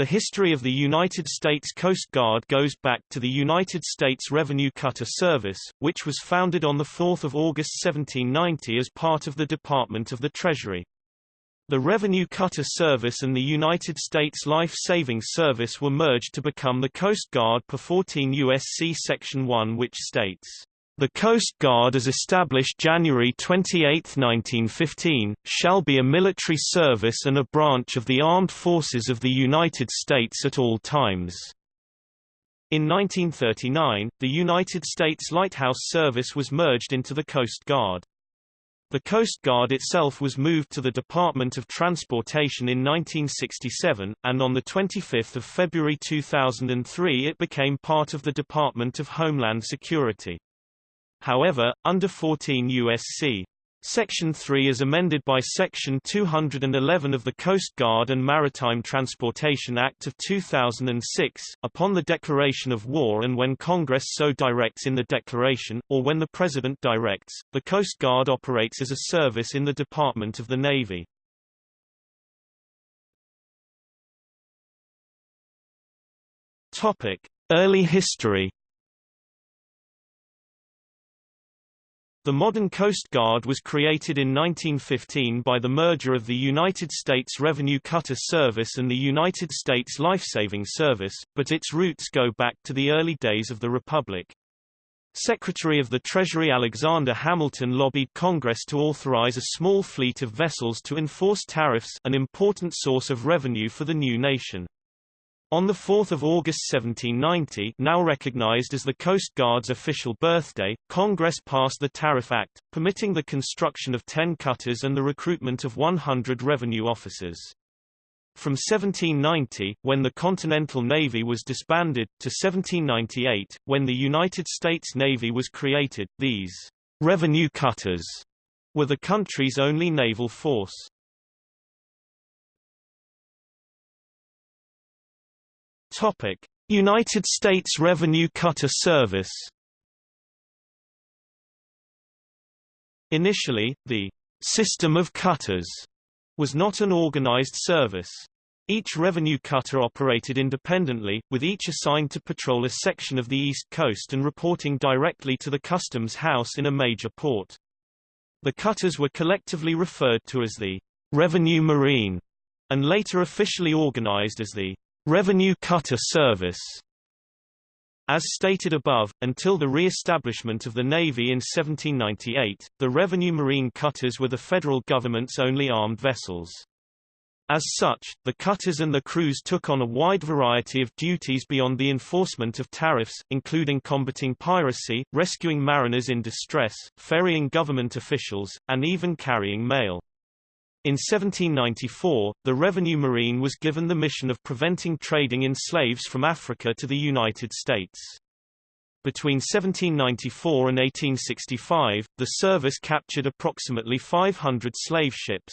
The history of the United States Coast Guard goes back to the United States Revenue Cutter Service, which was founded on 4 August 1790 as part of the Department of the Treasury. The Revenue Cutter Service and the United States Life Saving Service were merged to become the Coast Guard per 14 U.S.C. Section 1 which states, the Coast Guard as established January 28, 1915, shall be a military service and a branch of the armed forces of the United States at all times. In 1939, the United States Lighthouse Service was merged into the Coast Guard. The Coast Guard itself was moved to the Department of Transportation in 1967, and on 25 February 2003 it became part of the Department of Homeland Security. However, under 14 U.S.C. Section 3 is amended by Section 211 of the Coast Guard and Maritime Transportation Act of 2006, upon the declaration of war and when Congress so directs in the declaration, or when the President directs, the Coast Guard operates as a service in the Department of the Navy. Early history The modern Coast Guard was created in 1915 by the merger of the United States Revenue Cutter Service and the United States Lifesaving Service, but its roots go back to the early days of the Republic. Secretary of the Treasury Alexander Hamilton lobbied Congress to authorize a small fleet of vessels to enforce tariffs an important source of revenue for the new nation. On 4 August 1790 now recognized as the Coast Guard's official birthday, Congress passed the Tariff Act, permitting the construction of 10 cutters and the recruitment of 100 revenue officers. From 1790, when the Continental Navy was disbanded, to 1798, when the United States Navy was created, these revenue cutters were the country's only naval force. Topic: United States Revenue Cutter Service. Initially, the system of cutters was not an organized service. Each revenue cutter operated independently, with each assigned to patrol a section of the East Coast and reporting directly to the Customs House in a major port. The cutters were collectively referred to as the Revenue Marine, and later officially organized as the Revenue Cutter Service as stated above, until the re-establishment of the Navy in 1798, the revenue marine cutters were the federal government's only armed vessels. As such, the cutters and the crews took on a wide variety of duties beyond the enforcement of tariffs, including combating piracy, rescuing mariners in distress, ferrying government officials, and even carrying mail. In 1794, the Revenue Marine was given the mission of preventing trading in slaves from Africa to the United States. Between 1794 and 1865, the service captured approximately 500 slave ships.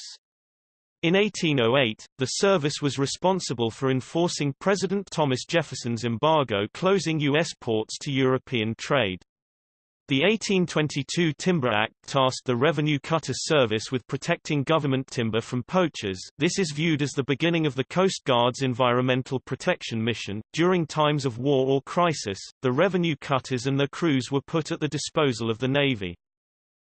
In 1808, the service was responsible for enforcing President Thomas Jefferson's embargo closing U.S. ports to European trade. The 1822 Timber Act tasked the Revenue Cutter Service with protecting government timber from poachers. This is viewed as the beginning of the Coast Guard's environmental protection mission. During times of war or crisis, the revenue cutters and their crews were put at the disposal of the Navy.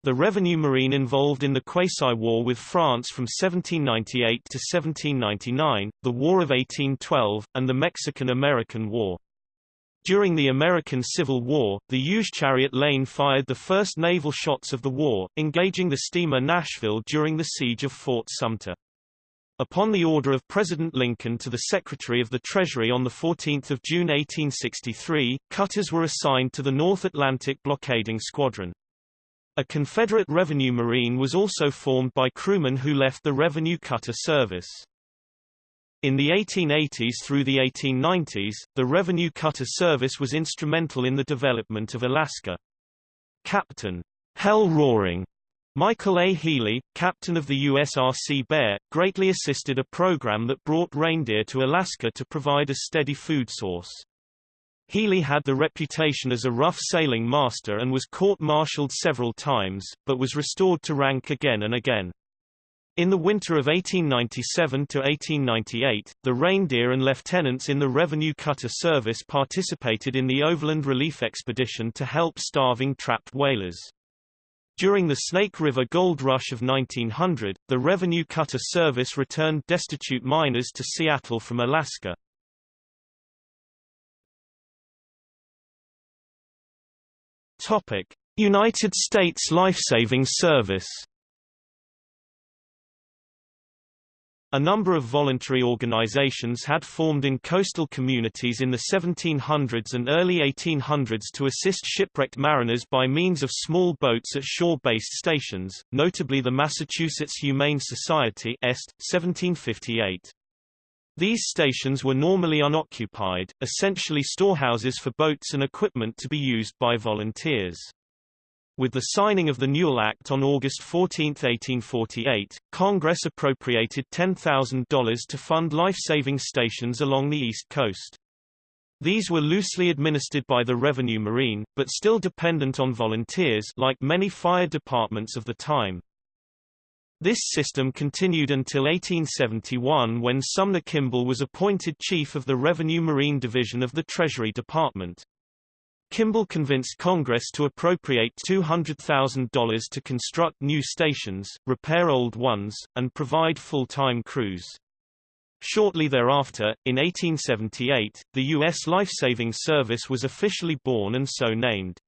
The revenue marine involved in the Quasi-War with France from 1798 to 1799, the War of 1812, and the Mexican-American War. During the American Civil War, the USRC Harriet Lane fired the first naval shots of the war, engaging the steamer Nashville during the siege of Fort Sumter. Upon the order of President Lincoln to the Secretary of the Treasury on 14 June 1863, cutters were assigned to the North Atlantic Blockading Squadron. A Confederate Revenue Marine was also formed by crewmen who left the Revenue Cutter Service. In the 1880s through the 1890s, the Revenue Cutter Service was instrumental in the development of Alaska. Captain Hell Roaring Michael A. Healy, captain of the USRC Bear, greatly assisted a program that brought reindeer to Alaska to provide a steady food source. Healy had the reputation as a rough sailing master and was court-martialed several times, but was restored to rank again and again. In the winter of 1897 to 1898, the Reindeer and lieutenants in the Revenue Cutter Service participated in the Overland Relief Expedition to help starving trapped whalers. During the Snake River Gold Rush of 1900, the Revenue Cutter Service returned destitute miners to Seattle from Alaska. United States Lifesaving Service A number of voluntary organizations had formed in coastal communities in the 1700s and early 1800s to assist shipwrecked mariners by means of small boats at shore-based stations, notably the Massachusetts Humane Society Est, 1758. These stations were normally unoccupied, essentially storehouses for boats and equipment to be used by volunteers. With the signing of the Newell Act on August 14, 1848, Congress appropriated $10,000 to fund life-saving stations along the East Coast. These were loosely administered by the Revenue Marine, but still dependent on volunteers like many fire departments of the time. This system continued until 1871 when Sumner Kimball was appointed chief of the Revenue Marine Division of the Treasury Department. Kimball convinced Congress to appropriate $200,000 to construct new stations, repair old ones, and provide full-time crews. Shortly thereafter, in 1878, the U.S. Lifesaving Service was officially born and so named.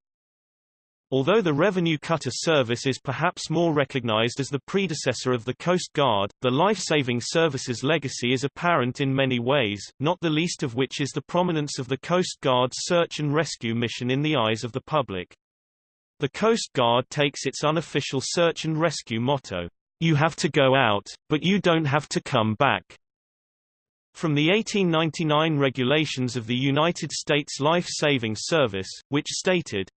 Although the Revenue Cutter Service is perhaps more recognized as the predecessor of the Coast Guard, the Life-Saving Service's legacy is apparent in many ways, not the least of which is the prominence of the Coast Guard's search and rescue mission in the eyes of the public. The Coast Guard takes its unofficial search and rescue motto, "You have to go out, but you don't have to come back." From the 1899 regulations of the United States Life-Saving Service, which stated,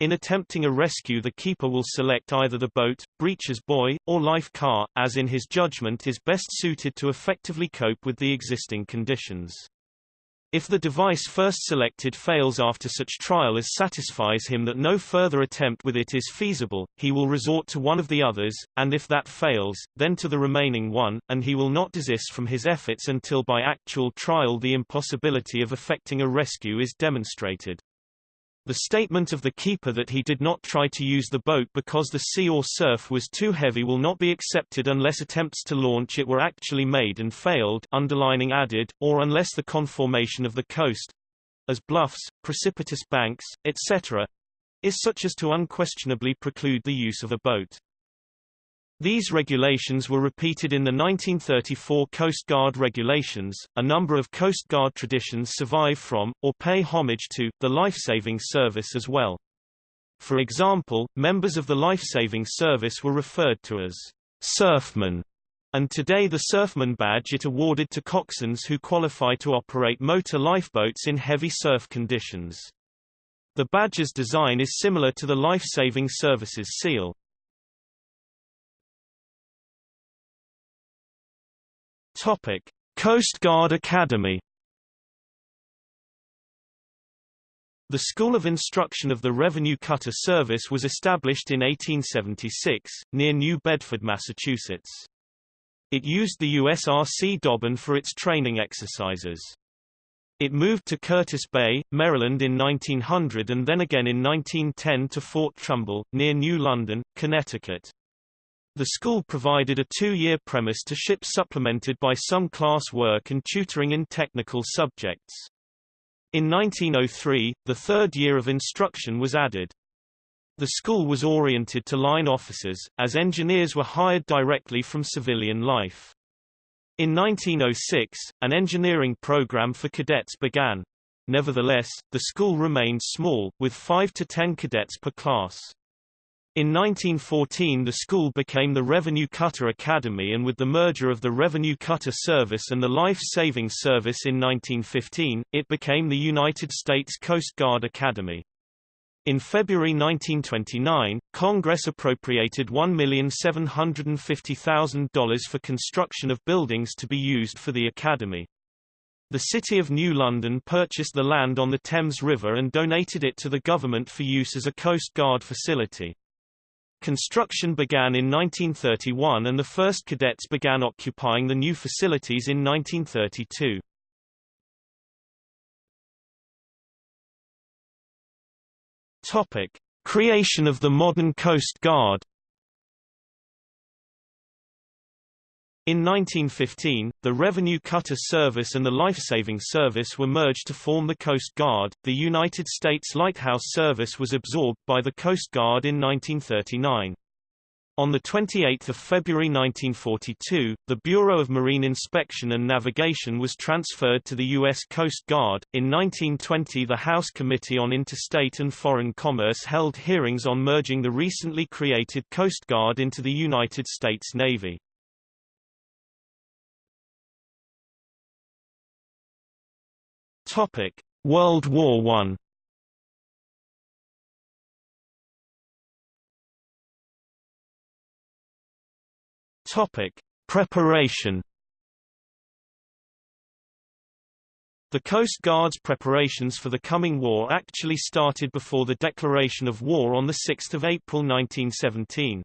in attempting a rescue the keeper will select either the boat, breeches buoy, or life car, as in his judgment is best suited to effectively cope with the existing conditions. If the device first selected fails after such trial as satisfies him that no further attempt with it is feasible, he will resort to one of the others, and if that fails, then to the remaining one, and he will not desist from his efforts until by actual trial the impossibility of effecting a rescue is demonstrated. The statement of the keeper that he did not try to use the boat because the sea or surf was too heavy will not be accepted unless attempts to launch it were actually made and failed underlining added, or unless the conformation of the coast as bluffs, precipitous banks, etc. is such as to unquestionably preclude the use of a boat. These regulations were repeated in the 1934 Coast Guard regulations. A number of Coast Guard traditions survive from, or pay homage to, the lifesaving service as well. For example, members of the lifesaving service were referred to as surfmen, and today the surfman badge it awarded to coxswains who qualify to operate motor lifeboats in heavy surf conditions. The badge's design is similar to the lifesaving service's seal. Topic: Coast Guard Academy. The School of Instruction of the Revenue Cutter Service was established in 1876, near New Bedford, Massachusetts. It used the USRC Dobbin for its training exercises. It moved to Curtis Bay, Maryland in 1900 and then again in 1910 to Fort Trumbull, near New London, Connecticut. The school provided a two-year premise to ship supplemented by some class work and tutoring in technical subjects. In 1903, the third year of instruction was added. The school was oriented to line officers, as engineers were hired directly from civilian life. In 1906, an engineering program for cadets began. Nevertheless, the school remained small, with 5 to 10 cadets per class. In 1914 the school became the Revenue Cutter Academy and with the merger of the Revenue Cutter Service and the Life Saving Service in 1915, it became the United States Coast Guard Academy. In February 1929, Congress appropriated $1,750,000 for construction of buildings to be used for the Academy. The City of New London purchased the land on the Thames River and donated it to the government for use as a Coast Guard facility. Construction began in 1931 and the first cadets began occupying the new facilities in 1932. Topic: Creation of the modern Coast Guard In 1915, the Revenue Cutter Service and the Lifesaving Service were merged to form the Coast Guard. The United States Lighthouse Service was absorbed by the Coast Guard in 1939. On 28 February 1942, the Bureau of Marine Inspection and Navigation was transferred to the U.S. Coast Guard. In 1920 the House Committee on Interstate and Foreign Commerce held hearings on merging the recently created Coast Guard into the United States Navy. Topic: World War One. Topic: Preparation. The Coast Guard's preparations for the coming war actually started before the declaration of war on 6 April 1917.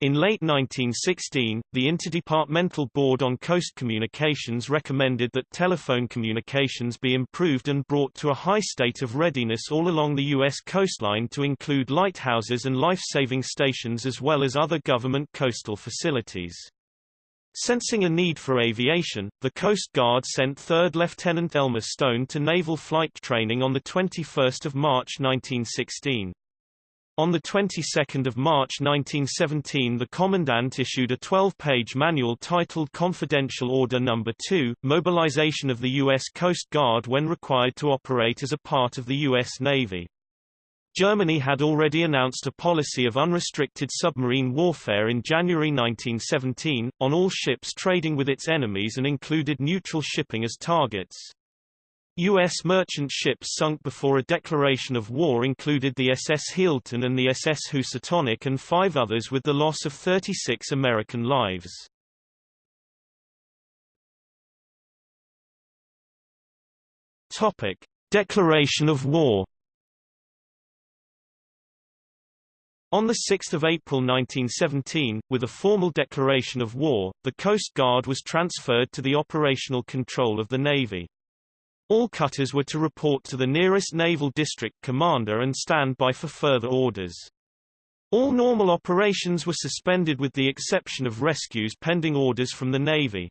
In late 1916, the Interdepartmental Board on Coast Communications recommended that telephone communications be improved and brought to a high state of readiness all along the U.S. coastline to include lighthouses and life-saving stations as well as other government coastal facilities. Sensing a need for aviation, the Coast Guard sent 3rd Lieutenant Elmer Stone to naval flight training on 21 March 1916. On the 22nd of March 1917 the Commandant issued a 12-page manual titled Confidential Order No. 2, Mobilization of the U.S. Coast Guard when required to operate as a part of the U.S. Navy. Germany had already announced a policy of unrestricted submarine warfare in January 1917, on all ships trading with its enemies and included neutral shipping as targets. U.S. merchant ships sunk before a declaration of war included the SS Healdton and the SS Housatonic and five others with the loss of 36 American lives. Topic. Declaration of war On 6 April 1917, with a formal declaration of war, the Coast Guard was transferred to the operational control of the Navy. All cutters were to report to the nearest naval district commander and stand by for further orders. All normal operations were suspended with the exception of rescues pending orders from the Navy.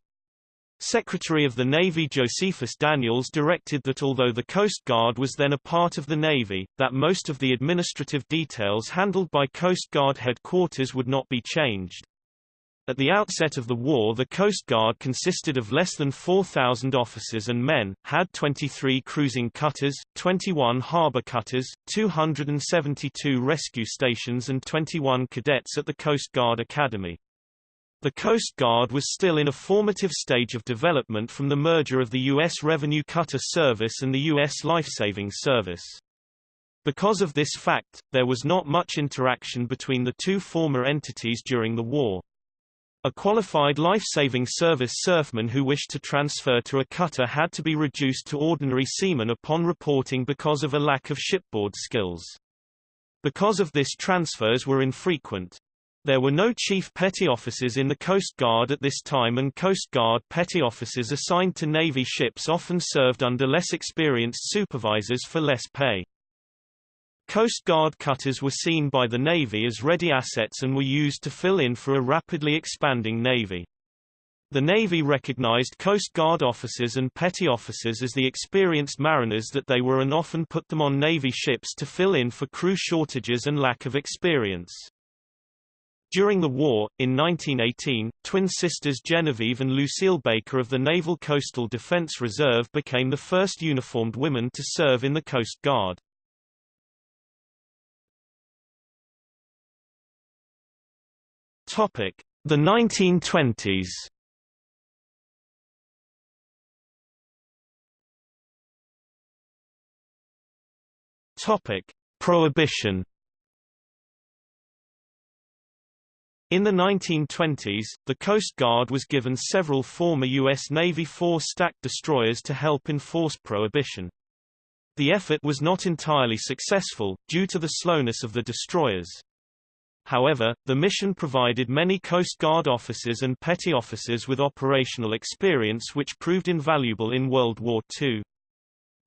Secretary of the Navy Josephus Daniels directed that although the Coast Guard was then a part of the Navy, that most of the administrative details handled by Coast Guard headquarters would not be changed. At the outset of the war the Coast Guard consisted of less than 4,000 officers and men, had 23 cruising cutters, 21 harbor cutters, 272 rescue stations and 21 cadets at the Coast Guard Academy. The Coast Guard was still in a formative stage of development from the merger of the U.S. Revenue Cutter Service and the U.S. Lifesaving Service. Because of this fact, there was not much interaction between the two former entities during the war. A qualified life-saving service surfman who wished to transfer to a cutter had to be reduced to ordinary seaman upon reporting because of a lack of shipboard skills. Because of this transfers were infrequent. There were no chief petty officers in the Coast Guard at this time and Coast Guard petty officers assigned to Navy ships often served under less experienced supervisors for less pay. Coast Guard cutters were seen by the Navy as ready assets and were used to fill in for a rapidly expanding Navy. The Navy recognized Coast Guard officers and petty officers as the experienced mariners that they were and often put them on Navy ships to fill in for crew shortages and lack of experience. During the war, in 1918, twin sisters Genevieve and Lucille Baker of the Naval Coastal Defense Reserve became the first uniformed women to serve in the Coast Guard. The 1920s. Topic: Prohibition. In the 1920s, the Coast Guard was given several former U.S. Navy four-stack destroyers to help enforce prohibition. The effort was not entirely successful, due to the slowness of the destroyers. However, the mission provided many Coast Guard officers and petty officers with operational experience which proved invaluable in World War II.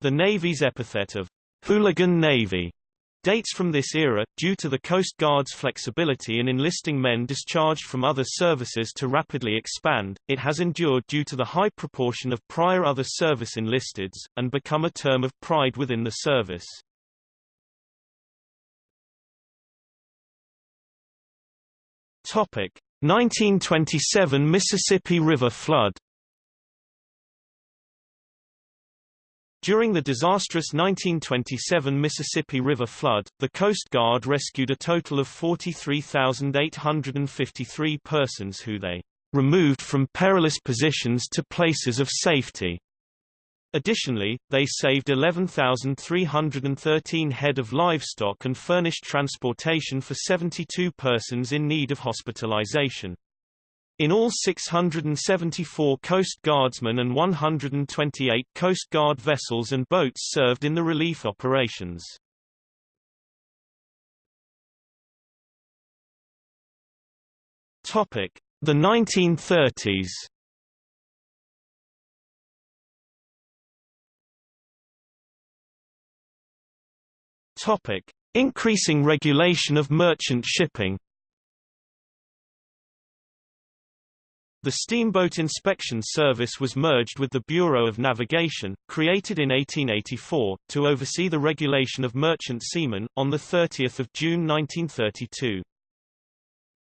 The Navy's epithet of hooligan Navy dates from this era, due to the Coast Guard's flexibility in enlisting men discharged from other services to rapidly expand, it has endured due to the high proportion of prior other service enlisteds, and become a term of pride within the service. Topic: 1927 Mississippi River flood During the disastrous 1927 Mississippi River flood, the Coast Guard rescued a total of 43,853 persons who they removed from perilous positions to places of safety. Additionally, they saved 11,313 head of livestock and furnished transportation for 72 persons in need of hospitalization. In all 674 Coast Guardsmen and 128 Coast Guard vessels and boats served in the relief operations. Topic: The 1930s. Topic: Increasing regulation of merchant shipping. The Steamboat Inspection Service was merged with the Bureau of Navigation, created in 1884, to oversee the regulation of merchant seamen, on 30 June 1932.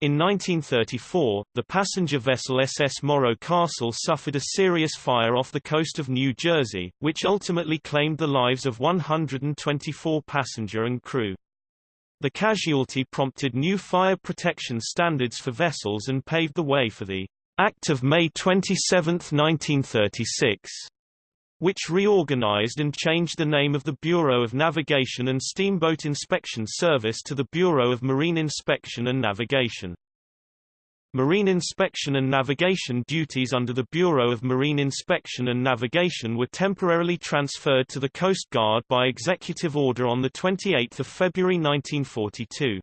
In 1934, the passenger vessel SS Morro Castle suffered a serious fire off the coast of New Jersey, which ultimately claimed the lives of 124 passenger and crew. The casualty prompted new fire protection standards for vessels and paved the way for the Act of May 27, 1936, which reorganized and changed the name of the Bureau of Navigation and Steamboat Inspection Service to the Bureau of Marine Inspection and Navigation. Marine inspection and navigation duties under the Bureau of Marine Inspection and Navigation were temporarily transferred to the Coast Guard by executive order on 28 February 1942.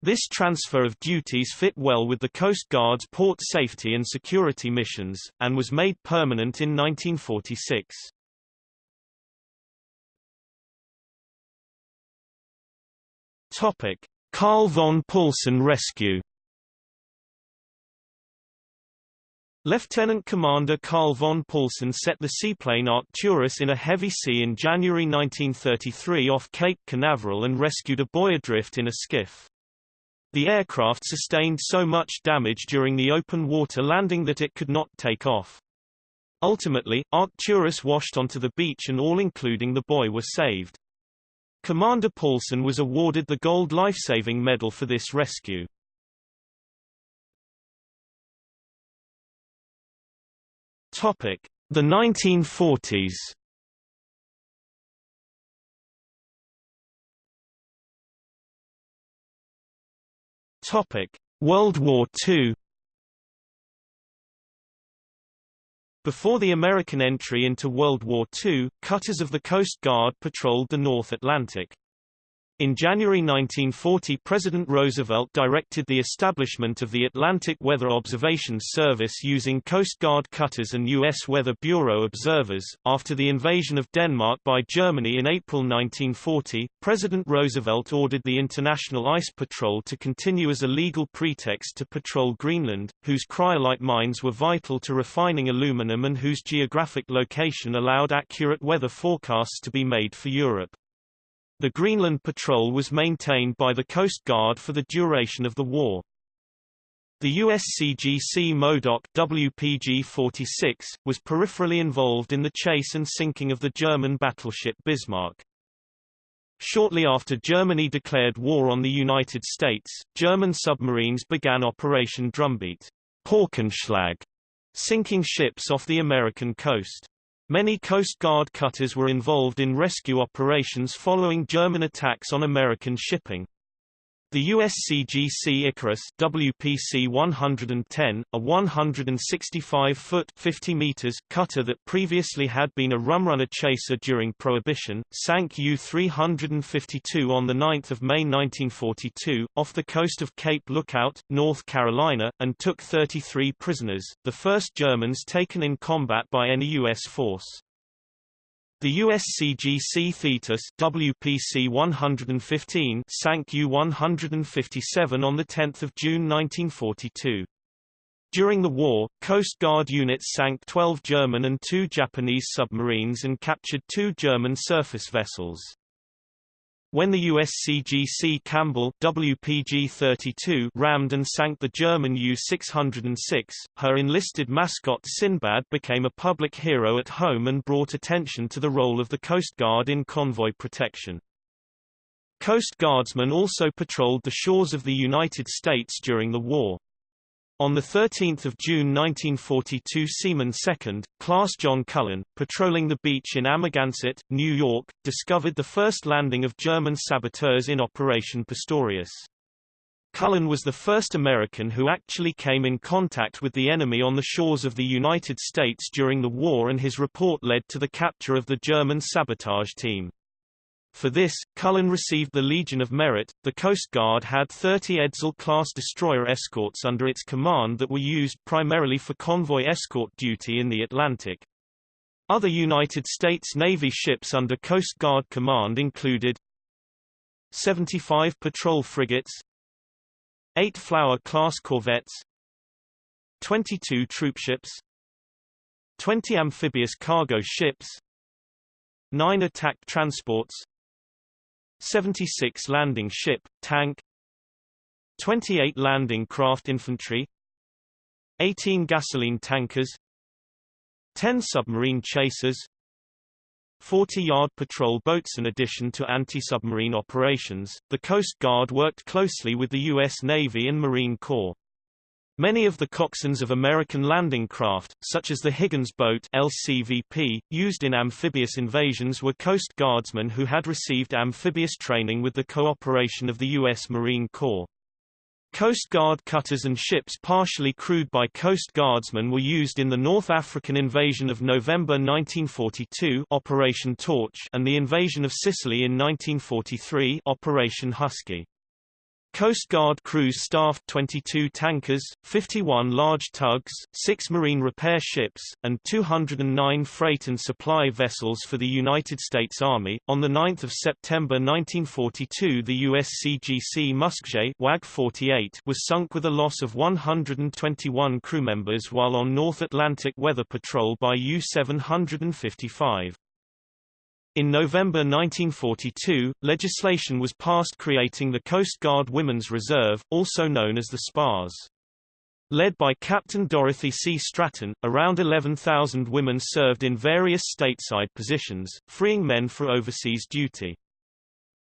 This transfer of duties fit well with the Coast Guard's port safety and security missions, and was made permanent in 1946. Topic: Carl von Paulsen rescue. Lieutenant Commander Carl von Paulsen set the seaplane Arcturus in a heavy sea in January 1933 off Cape Canaveral and rescued a boy adrift in a skiff. The aircraft sustained so much damage during the open water landing that it could not take off. Ultimately, Arcturus washed onto the beach and all including the boy were saved. Commander Paulsen was awarded the Gold Lifesaving Medal for this rescue. Topic: The 1940s. World War II. Before the American entry into World War II, cutters of the Coast Guard patrolled the North Atlantic. In January 1940 President Roosevelt directed the establishment of the Atlantic Weather Observations Service using Coast Guard cutters and U.S. Weather Bureau observers. After the invasion of Denmark by Germany in April 1940, President Roosevelt ordered the International Ice Patrol to continue as a legal pretext to patrol Greenland, whose cryolite mines were vital to refining aluminum and whose geographic location allowed accurate weather forecasts to be made for Europe. The Greenland Patrol was maintained by the Coast Guard for the duration of the war. The USCGC Modoc WPG-46, was peripherally involved in the chase and sinking of the German battleship Bismarck. Shortly after Germany declared war on the United States, German submarines began Operation Drumbeat sinking ships off the American coast. Many Coast Guard cutters were involved in rescue operations following German attacks on American shipping. The USCGC Icarus WPC 110, a 165-foot (50 meters) cutter that previously had been a rumrunner chaser during Prohibition, sank U-352 on 9 May 1942, off the coast of Cape Lookout, North Carolina, and took 33 prisoners, the first Germans taken in combat by any U.S. force. The USCGC Thetis WPC 115 sank U-157 on 10 June 1942. During the war, Coast Guard units sank 12 German and 2 Japanese submarines and captured two German surface vessels. When the USCGC Campbell WPG-32 rammed and sank the German U-606, her enlisted mascot Sinbad became a public hero at home and brought attention to the role of the Coast Guard in convoy protection. Coast Guardsmen also patrolled the shores of the United States during the war. On 13 June 1942 Seaman 2nd, Class John Cullen, patrolling the beach in Amagansett, New York, discovered the first landing of German saboteurs in Operation Pastorius. Cullen was the first American who actually came in contact with the enemy on the shores of the United States during the war and his report led to the capture of the German sabotage team. For this, Cullen received the Legion of Merit. The Coast Guard had 30 Edsall class destroyer escorts under its command that were used primarily for convoy escort duty in the Atlantic. Other United States Navy ships under Coast Guard command included 75 patrol frigates 8 Flower-class corvettes 22 troopships 20 amphibious cargo ships 9 attack transports 76 landing ship, tank 28 landing craft infantry 18 gasoline tankers 10 submarine chasers 40-yard patrol boats In addition to anti-submarine operations, the Coast Guard worked closely with the U.S. Navy and Marine Corps. Many of the coxswains of American landing craft, such as the Higgins boat LCVP, used in amphibious invasions were Coast Guardsmen who had received amphibious training with the cooperation of the U.S. Marine Corps. Coast Guard cutters and ships partially crewed by Coast Guardsmen were used in the North African invasion of November 1942 Operation Torch and the invasion of Sicily in 1943 Operation Husky. Coast Guard crews staffed 22 tankers, 51 large tugs, 6 marine repair ships, and 209 freight and supply vessels for the United States Army. On 9 September 1942 the USCGC Muskeget WAG 48 was sunk with a loss of 121 crew members while on North Atlantic weather patrol by U-755. In November 1942, legislation was passed creating the Coast Guard Women's Reserve, also known as the SPARS. Led by Captain Dorothy C. Stratton, around 11,000 women served in various stateside positions, freeing men for overseas duty.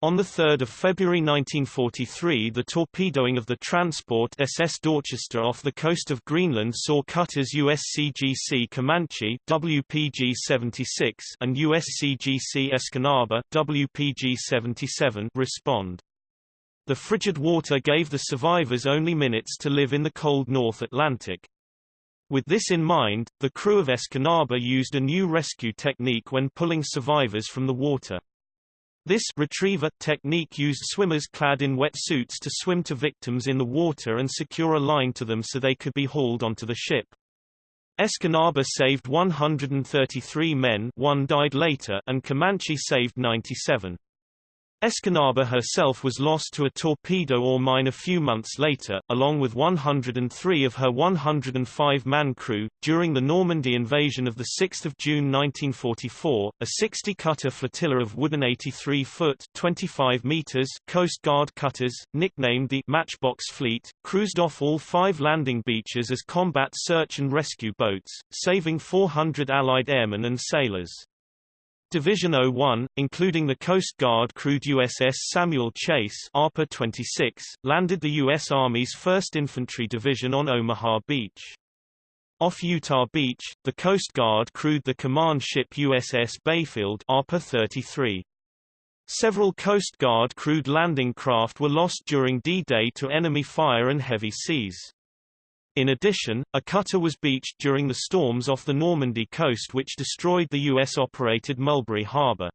On 3 February 1943 the torpedoing of the transport SS Dorchester off the coast of Greenland saw cutters USCGC Comanche WPG-76 and USCGC Escanaba WPG-77 respond. The frigid water gave the survivors only minutes to live in the cold North Atlantic. With this in mind, the crew of Escanaba used a new rescue technique when pulling survivors from the water. This retriever technique used swimmers clad in wetsuits to swim to victims in the water and secure a line to them so they could be hauled onto the ship. Escanaba saved 133 men one died later and Comanche saved 97. Escanaba herself was lost to a torpedo or mine a few months later, along with 103 of her 105-man crew. During the Normandy invasion of 6 June 1944, a 60-cutter flotilla of wooden 83-foot (25 meters) Coast Guard cutters, nicknamed the Matchbox Fleet, cruised off all five landing beaches as combat search and rescue boats, saving 400 Allied airmen and sailors. Division 01, including the Coast Guard crewed USS Samuel Chase ARPA 26, landed the U.S. Army's 1st Infantry Division on Omaha Beach. Off Utah Beach, the Coast Guard crewed the command ship USS Bayfield ARPA 33. Several Coast Guard crewed landing craft were lost during D-Day to enemy fire and heavy seas. In addition, a cutter was beached during the storms off the Normandy coast which destroyed the U.S.-operated Mulberry Harbor.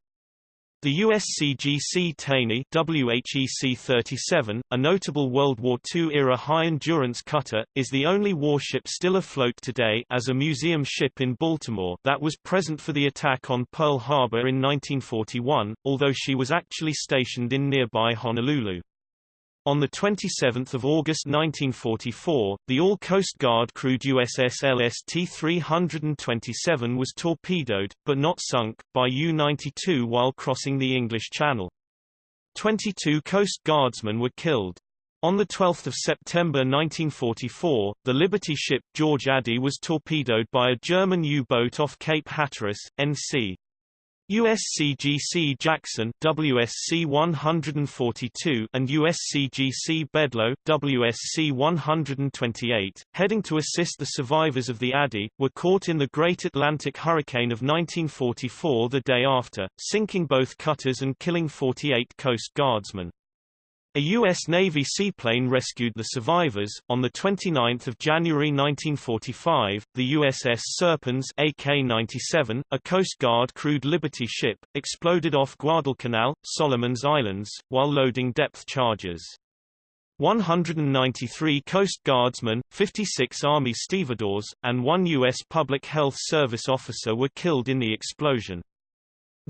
The USCGC Taney WHEC-37, a notable World War II-era high-endurance cutter, is the only warship still afloat today as a museum ship in Baltimore that was present for the attack on Pearl Harbor in 1941, although she was actually stationed in nearby Honolulu. On 27 August 1944, the all-Coast Guard crewed USS LST-327 was torpedoed, but not sunk, by U-92 while crossing the English Channel. 22 Coast Guardsmen were killed. On 12 September 1944, the Liberty ship George Ade was torpedoed by a German U-boat off Cape Hatteras, NC. USCGC Jackson WSC 142 and USCGC Bedloe WSC 128, heading to assist the survivors of the Ade, were caught in the Great Atlantic Hurricane of 1944 the day after, sinking both cutters and killing 48 Coast Guardsmen. A U.S. Navy seaplane rescued the survivors. On 29 January 1945, the USS Serpens AK-97, a Coast Guard crewed Liberty ship, exploded off Guadalcanal, Solomons Islands, while loading depth charges. 193 Coast Guardsmen, 56 Army stevedores, and one U.S. Public Health Service officer were killed in the explosion.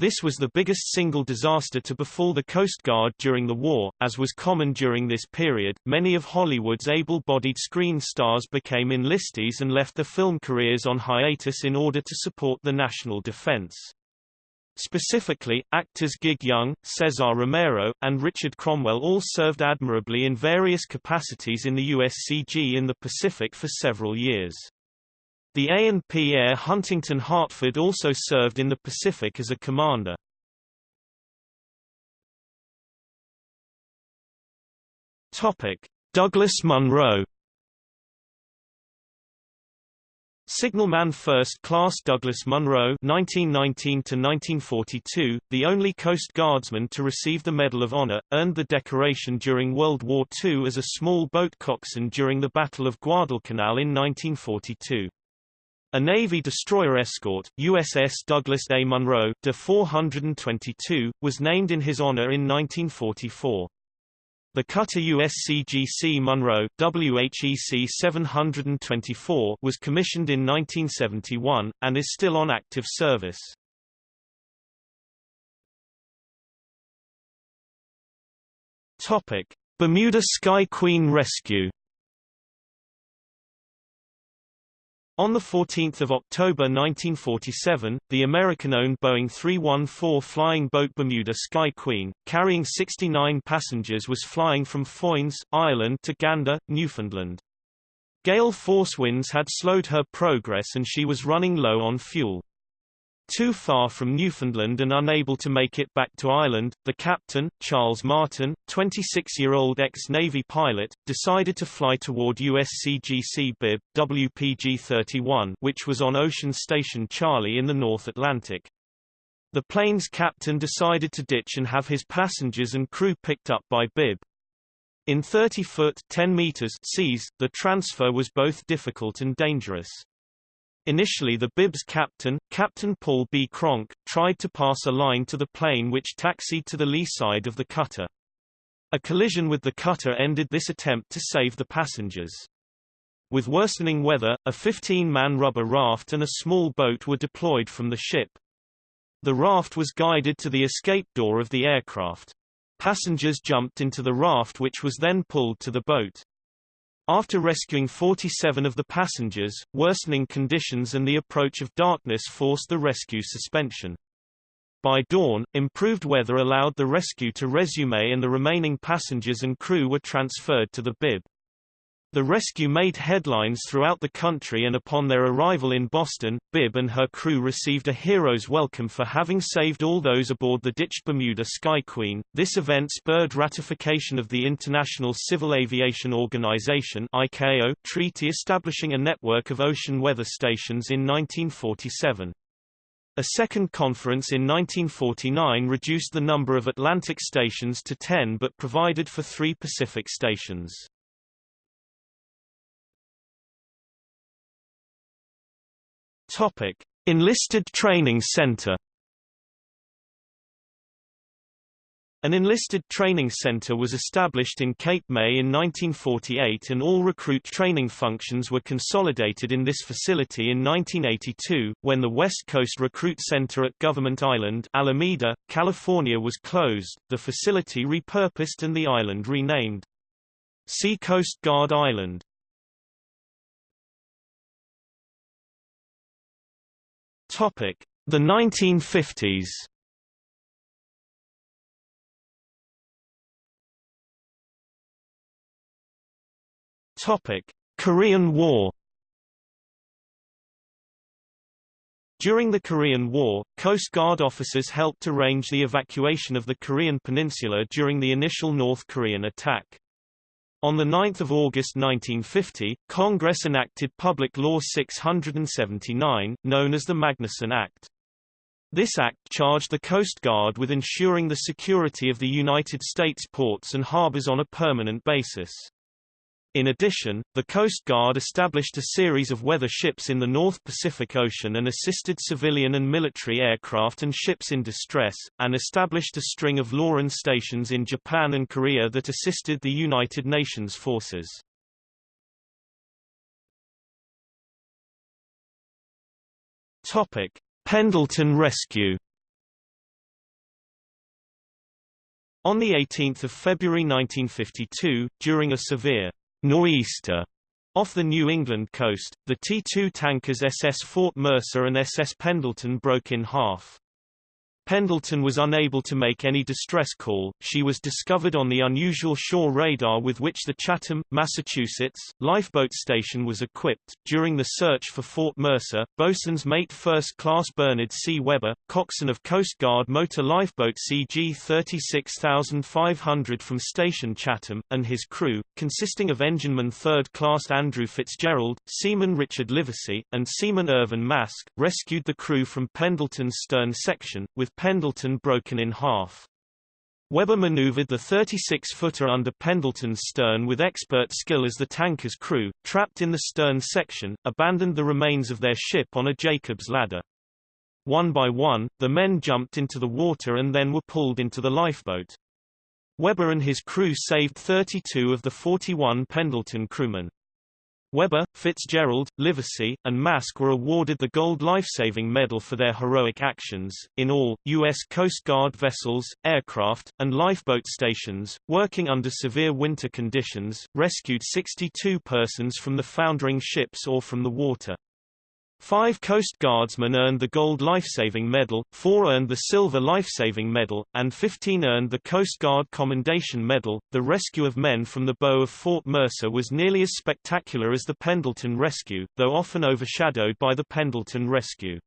This was the biggest single disaster to befall the Coast Guard during the war. As was common during this period, many of Hollywood's able-bodied screen stars became enlistees and left their film careers on hiatus in order to support the national defense. Specifically, actors Gig Young, Cesar Romero, and Richard Cromwell all served admirably in various capacities in the USCG in the Pacific for several years. The A&P heir Huntington Hartford also served in the Pacific as a commander. Douglas Munro Signalman First Class Douglas Munro (1919–1942), the only Coast Guardsman to receive the Medal of Honor, earned the decoration during World War II as a small boat coxswain during the Battle of Guadalcanal in 1942. A Navy destroyer escort, USS Douglas A. Munro de 422, was named in his honor in 1944. The cutter USCGC Munro WHEC 724 was commissioned in 1971, and is still on active service. Bermuda Sky Queen rescue On 14 October 1947, the American-owned Boeing 314 flying boat Bermuda Sky Queen, carrying 69 passengers was flying from Foynes, Ireland to Gander, Newfoundland. Gale force winds had slowed her progress and she was running low on fuel. Too far from Newfoundland and unable to make it back to Ireland, the captain, Charles Martin, 26-year-old ex-Navy pilot, decided to fly toward USCGC Bibb, WPG-31 which was on Ocean Station Charlie in the North Atlantic. The plane's captain decided to ditch and have his passengers and crew picked up by Bibb. In 30-foot 10 meters seas, the transfer was both difficult and dangerous. Initially the Bibb's captain, Captain Paul B. Cronk, tried to pass a line to the plane which taxied to the lee side of the cutter. A collision with the cutter ended this attempt to save the passengers. With worsening weather, a 15-man rubber raft and a small boat were deployed from the ship. The raft was guided to the escape door of the aircraft. Passengers jumped into the raft which was then pulled to the boat. After rescuing 47 of the passengers, worsening conditions and the approach of darkness forced the rescue suspension. By dawn, improved weather allowed the rescue to resume and the remaining passengers and crew were transferred to the Bibb. The rescue made headlines throughout the country and upon their arrival in Boston, Bibb and her crew received a hero's welcome for having saved all those aboard the ditched Bermuda Sky Queen. This event spurred ratification of the International Civil Aviation Organization ICAO treaty establishing a network of ocean weather stations in 1947. A second conference in 1949 reduced the number of Atlantic stations to 10 but provided for three Pacific stations. Topic: Enlisted Training Center An enlisted training center was established in Cape May in 1948 and all recruit training functions were consolidated in this facility in 1982, when the West Coast Recruit Center at Government Island Alameda, California was closed, the facility repurposed and the island renamed. Sea Coast Guard Island. The 1950s. Topic: Korean War. During the Korean War, Coast Guard officers helped arrange the evacuation of the Korean peninsula during the initial North Korean attack. On 9 August 1950, Congress enacted Public Law 679, known as the Magnuson Act. This act charged the Coast Guard with ensuring the security of the United States ports and harbors on a permanent basis. In addition, the Coast Guard established a series of weather ships in the North Pacific Ocean and assisted civilian and military aircraft and ships in distress, and established a string of LORAN stations in Japan and Korea that assisted the United Nations forces. Topic: Pendleton Rescue On 18 February 1952, during a severe nor'easter off the New England coast, the T-2 tankers SS Fort Mercer and SS Pendleton broke in half. Pendleton was unable to make any distress call. She was discovered on the unusual shore radar with which the Chatham, Massachusetts, lifeboat station was equipped. During the search for Fort Mercer, bosun's mate First Class Bernard C. Webber, coxswain of Coast Guard motor lifeboat CG 36500 from Station Chatham, and his crew, consisting of engineman Third Class Andrew Fitzgerald, seaman Richard Livesey, and seaman Irvin Maske, rescued the crew from Pendleton's stern section, with Pendleton broken in half. Webber maneuvered the 36-footer under Pendleton's stern with expert skill as the tanker's crew, trapped in the stern section, abandoned the remains of their ship on a Jacob's ladder. One by one, the men jumped into the water and then were pulled into the lifeboat. Webber and his crew saved 32 of the 41 Pendleton crewmen. Webber, Fitzgerald, Livesey, and Maske were awarded the Gold Lifesaving Medal for their heroic actions. In all, U.S. Coast Guard vessels, aircraft, and lifeboat stations, working under severe winter conditions, rescued 62 persons from the foundering ships or from the water. Five Coast Guardsmen earned the Gold Lifesaving Medal, four earned the Silver Lifesaving Medal, and 15 earned the Coast Guard Commendation Medal. The rescue of men from the bow of Fort Mercer was nearly as spectacular as the Pendleton rescue, though often overshadowed by the Pendleton rescue.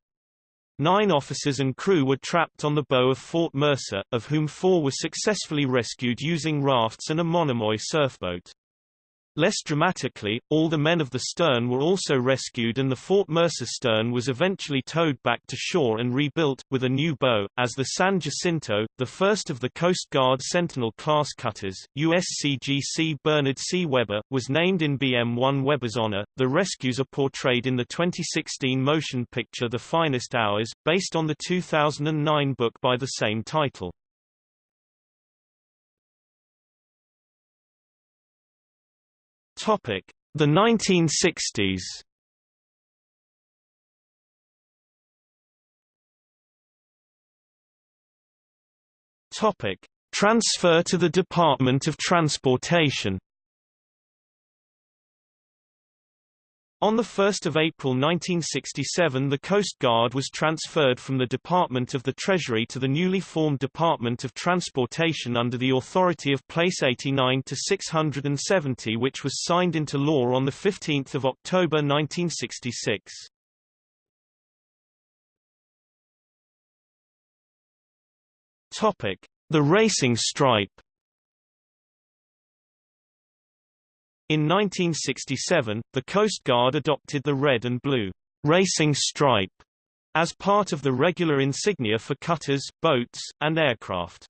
Nine officers and crew were trapped on the bow of Fort Mercer, of whom four were successfully rescued using rafts and a monomoy surfboat. Less dramatically, all the men of the stern were also rescued and the Fort Mercer stern was eventually towed back to shore and rebuilt, with a new bow, as the San Jacinto, the first of the Coast Guard Sentinel-class cutters, USCGC Bernard C. Webber, was named in BM-1 Webber's honor. The rescues are portrayed in the 2016 motion picture The Finest Hours, based on the 2009 book by the same title. Topic: The 1960s. Topic: Transfer to the Department of Transportation. On 1 April 1967 the Coast Guard was transferred from the Department of the Treasury to the newly formed Department of Transportation under the authority of Place 89 to 670 which was signed into law on 15 October 1966. The Racing Stripe In 1967, the Coast Guard adopted the red and blue racing stripe as part of the regular insignia for cutters, boats, and aircraft.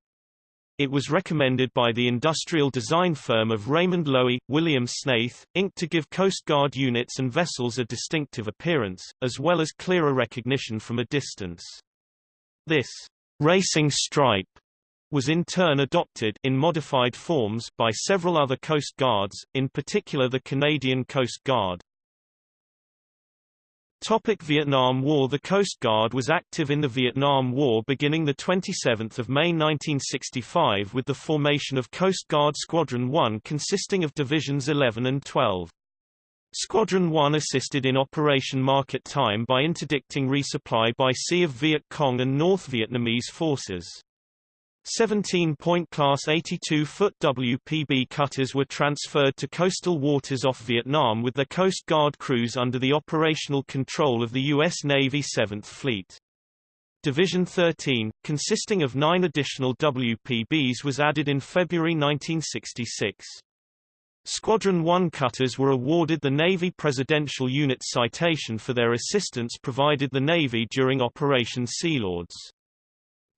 It was recommended by the industrial design firm of Raymond Loewy, William Snaith, Inc. to give Coast Guard units and vessels a distinctive appearance, as well as clearer recognition from a distance. This racing stripe was in turn adopted in modified forms by several other Coast Guards, in particular the Canadian Coast Guard. Topic Vietnam War The Coast Guard was active in the Vietnam War beginning 27 May 1965 with the formation of Coast Guard Squadron 1 consisting of Divisions 11 and 12. Squadron 1 assisted in Operation Market Time by interdicting resupply by sea of Viet Cong and North Vietnamese forces. 17-point Class 82-foot WPB cutters were transferred to coastal waters off Vietnam with their Coast Guard crews under the operational control of the U.S. Navy 7th Fleet. Division 13, consisting of nine additional WPBs was added in February 1966. Squadron 1 cutters were awarded the Navy Presidential Unit Citation for their assistance provided the Navy during Operation Sealords.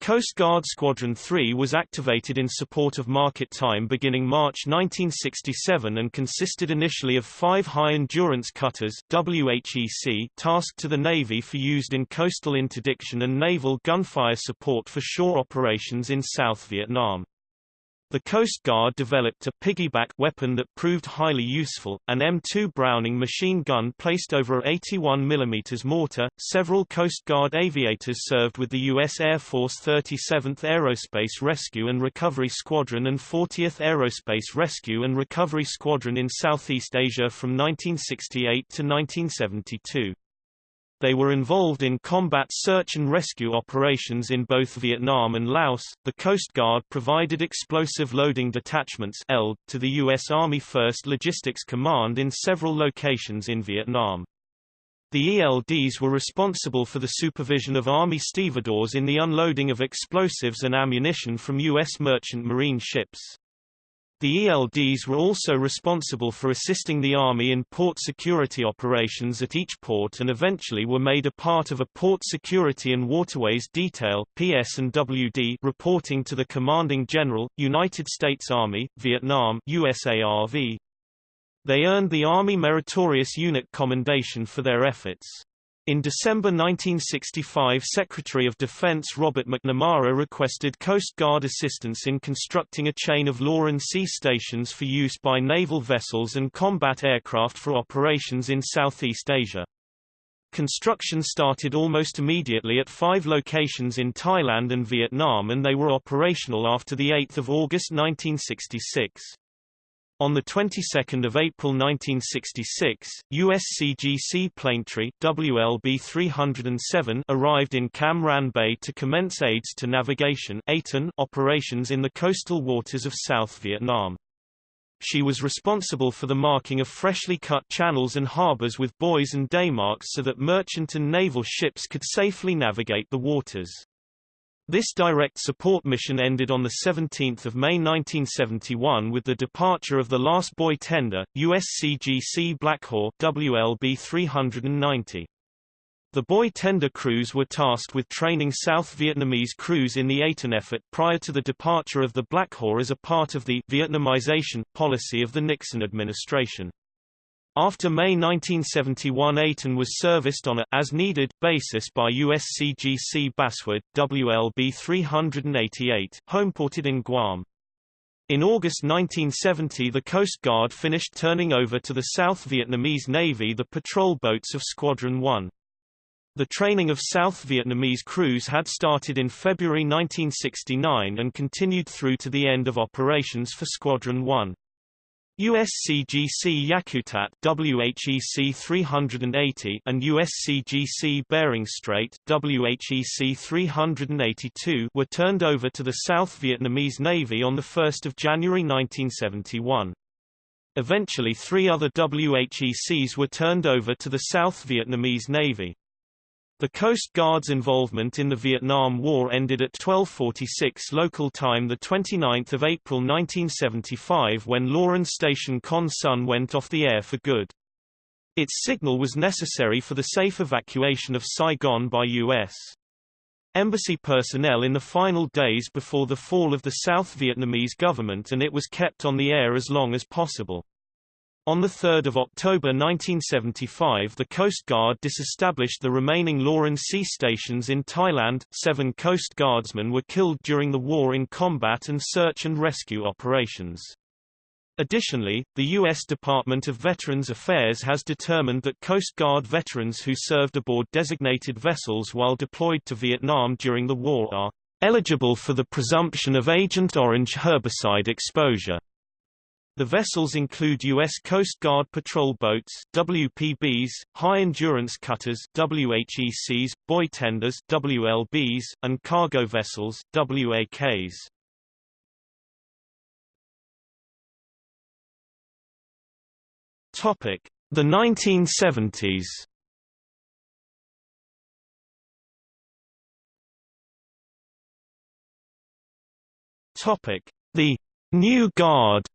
Coast Guard Squadron 3 was activated in support of market time beginning March 1967 and consisted initially of five high-endurance cutters WHEC tasked to the Navy for used in coastal interdiction and naval gunfire support for shore operations in South Vietnam. The Coast Guard developed a piggyback weapon that proved highly useful, an M2 Browning machine gun placed over a 81 mm mortar. Several Coast Guard aviators served with the U.S. Air Force 37th Aerospace Rescue and Recovery Squadron and 40th Aerospace Rescue and Recovery Squadron in Southeast Asia from 1968 to 1972. They were involved in combat search and rescue operations in both Vietnam and Laos. The Coast Guard provided explosive loading detachments (ELD) to the U.S. Army 1st Logistics Command in several locations in Vietnam. The ELDs were responsible for the supervision of Army stevedores in the unloading of explosives and ammunition from U.S. merchant marine ships. The ELDs were also responsible for assisting the Army in port security operations at each port and eventually were made a part of a Port Security and Waterways Detail PS&WD reporting to the Commanding General, United States Army, Vietnam USARV. They earned the Army Meritorious Unit Commendation for their efforts. In December 1965 Secretary of Defense Robert McNamara requested Coast Guard assistance in constructing a chain of LORAN-C stations for use by naval vessels and combat aircraft for operations in Southeast Asia. Construction started almost immediately at five locations in Thailand and Vietnam and they were operational after 8 August 1966. On the 22nd of April 1966, USCGC Planetree WLB-307 arrived in Cam Ranh Bay to commence aids to navigation operations in the coastal waters of South Vietnam. She was responsible for the marking of freshly cut channels and harbors with buoys and daymarks so that merchant and naval ships could safely navigate the waters. This direct support mission ended on 17 May 1971 with the departure of the last buoy tender, USCGC Blackhawk WLB 390. The buoy tender crews were tasked with training South Vietnamese crews in the Aton effort prior to the departure of the Blackhawk as a part of the Vietnamization policy of the Nixon administration. After May 1971 Aton was serviced on a as-needed basis by USCGC Basswood, WLB 388, homeported in Guam. In August 1970 the Coast Guard finished turning over to the South Vietnamese Navy the patrol boats of Squadron 1. The training of South Vietnamese crews had started in February 1969 and continued through to the end of operations for Squadron 1. USCGC Yakutat WHEC 380 and USCGC Bering Strait WHEC 382 were turned over to the South Vietnamese Navy on 1 January 1971. Eventually three other WHECs were turned over to the South Vietnamese Navy. The Coast Guard's involvement in the Vietnam War ended at 1246 local time 29 April 1975 when Loran Station Con Son went off the air for good. Its signal was necessary for the safe evacuation of Saigon by U.S. embassy personnel in the final days before the fall of the South Vietnamese government and it was kept on the air as long as possible. On 3 October 1975 the Coast Guard disestablished the remaining Loran-C stations in Thailand. Seven Coast Guardsmen were killed during the war in combat and search and rescue operations. Additionally, the U.S. Department of Veterans Affairs has determined that Coast Guard veterans who served aboard designated vessels while deployed to Vietnam during the war are eligible for the presumption of Agent Orange herbicide exposure. The vessels include U.S. Coast Guard patrol boats WPBs, high-endurance cutters WHECs, buoy tenders WLBs, and cargo vessels WAKs. Topic: The 1970s. Topic: The New Guard.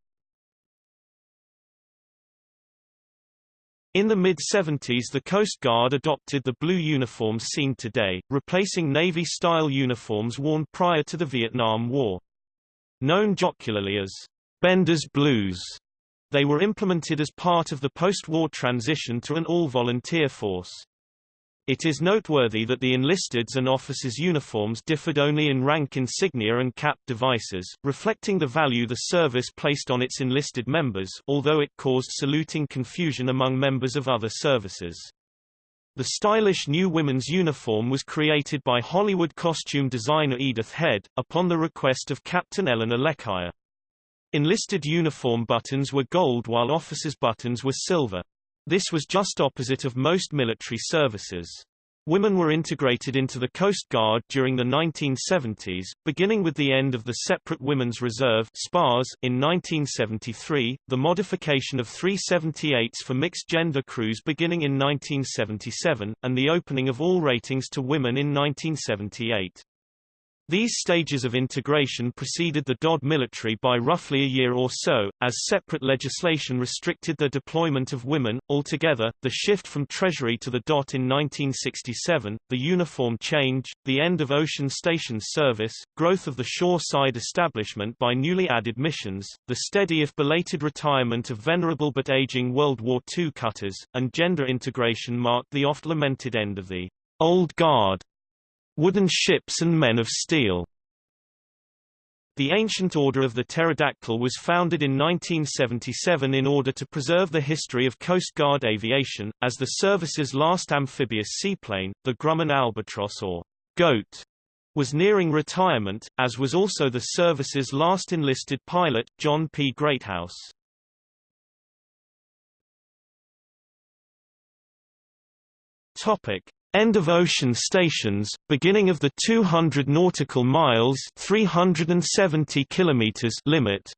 In the mid-70s the Coast Guard adopted the blue uniforms seen today, replacing Navy-style uniforms worn prior to the Vietnam War. Known jocularly as Bender's Blues, they were implemented as part of the post-war transition to an all-volunteer force. It is noteworthy that the enlisted's and officers' uniforms differed only in rank insignia and cap devices, reflecting the value the service placed on its enlisted members although it caused saluting confusion among members of other services. The stylish new women's uniform was created by Hollywood costume designer Edith Head, upon the request of Captain Eleanor L'Ecuyer. Enlisted uniform buttons were gold while officers' buttons were silver. This was just opposite of most military services. Women were integrated into the Coast Guard during the 1970s, beginning with the end of the separate Women's Reserve SPARS in 1973, the modification of 378s for mixed-gender crews beginning in 1977, and the opening of all ratings to women in 1978. These stages of integration preceded the DOD military by roughly a year or so, as separate legislation restricted the deployment of women. Altogether, the shift from Treasury to the DOT in 1967, the uniform change, the end of ocean station service, growth of the shore-side establishment by newly added missions, the steady if belated retirement of venerable but aging World War II cutters, and gender integration marked the oft-lamented end of the Old Guard Wooden ships and men of steel. The ancient Order of the Pterodactyl was founded in 1977 in order to preserve the history of Coast Guard aviation, as the service's last amphibious seaplane, the Grumman Albatross or Goat, was nearing retirement, as was also the service's last enlisted pilot, John P. Greathouse. Topic: End of ocean stations, beginning of the 200 nautical miles 370 kilometers limit.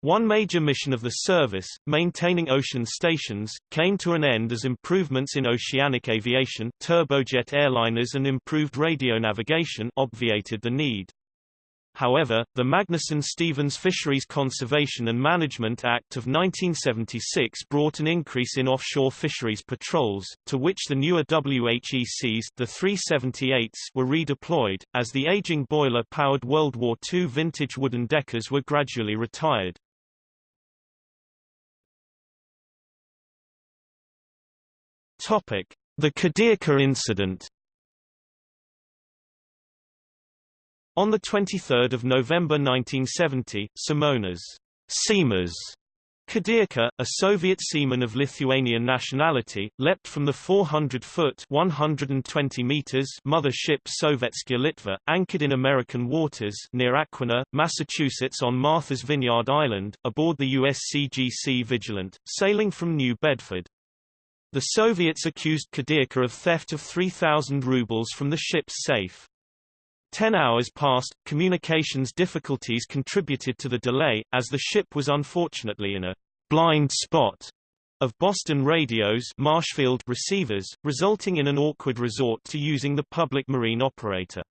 One major mission of the service, maintaining ocean stations, came to an end as improvements in oceanic aviation turbojet airliners and improved radio navigation obviated the need. However, the Magnuson-Stevens Fisheries Conservation and Management Act of 1976 brought an increase in offshore fisheries patrols, to which the newer WHECs the 378s were redeployed, as the aging boiler-powered World War II vintage wooden deckers were gradually retired. The Kudirka incident On 23 November 1970, Simonas Simas Kudirka, a Soviet seaman of Lithuanian nationality, leapt from the 400-foot (120 meters) mother ship Sovetskaya Litva, anchored in American waters near Aquinnah, Massachusetts on Martha's Vineyard Island, aboard the USCGC Vigilant, sailing from New Bedford. The Soviets accused Kudirka of theft of 3,000 rubles from the ship's safe. Ten hours passed, communications difficulties contributed to the delay, as the ship was unfortunately in a blind spot of Boston radios Marshfield receivers, resulting in an awkward resort to using the public marine operator.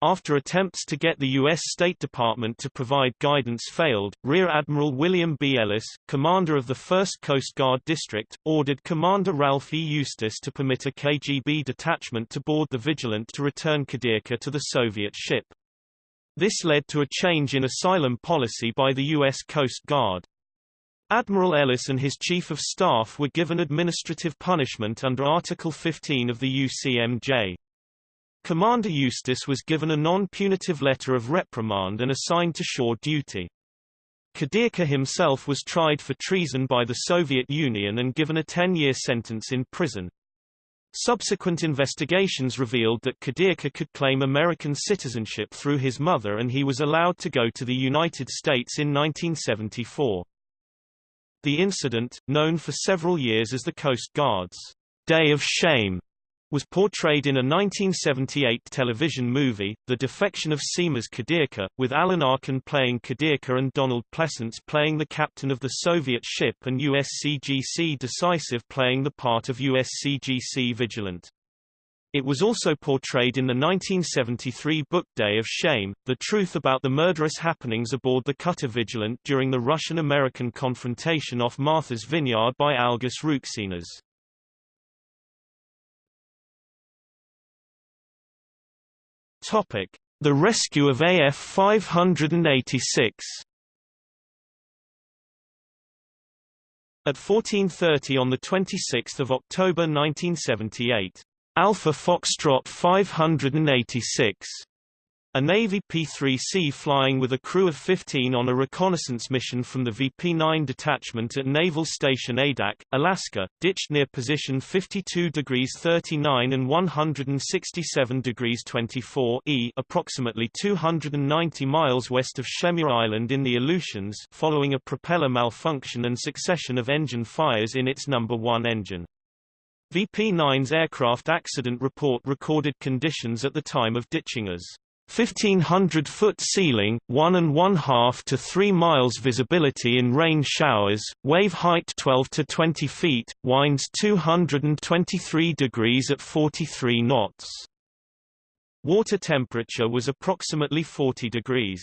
After attempts to get the U.S. State Department to provide guidance failed, Rear Admiral William B. Ellis, commander of the 1st Coast Guard District, ordered Commander Ralph E. Eustis to permit a KGB detachment to board the Vigilant to return Kudirka to the Soviet ship. This led to a change in asylum policy by the U.S. Coast Guard. Admiral Ellis and his Chief of Staff were given administrative punishment under Article 15 of the UCMJ. Commander Eustis was given a non-punitive letter of reprimand and assigned to shore duty. Kudirka himself was tried for treason by the Soviet Union and given a 10-year sentence in prison. Subsequent investigations revealed that Kudirka could claim American citizenship through his mother and he was allowed to go to the United States in 1974. The incident, known for several years as the Coast Guard's Day of Shame, was portrayed in a 1978 television movie, The Defection of Simas Kudirka, with Alan Arkin playing Kudirka and Donald Pleasence playing the captain of the Soviet ship and USCGC Decisive playing the part of USCGC Vigilant. It was also portrayed in the 1973 book Day of Shame, the truth about the murderous happenings aboard the cutter Vigilant during the Russian-American confrontation off Martha's Vineyard by Algis Ruksenas. Topic: The rescue of AF 586. At 14:30 on the 26th of October 1978, Alpha Foxtrot 586 a Navy P-3C flying with a crew of 15 on a reconnaissance mission from the VP-9 detachment at Naval Station Adak, Alaska, ditched near position 52 degrees 39 and 167 degrees 24 E approximately 290 miles west of Shemya Island in the Aleutians following a propeller malfunction and succession of engine fires in its number 1 engine. VP-9's aircraft accident report recorded conditions at the time of ditching as 1500-foot ceiling, 1 and 1 half to 3 miles visibility in rain showers, wave height 12 to 20 feet, winds 223 degrees at 43 knots. Water temperature was approximately 40 degrees.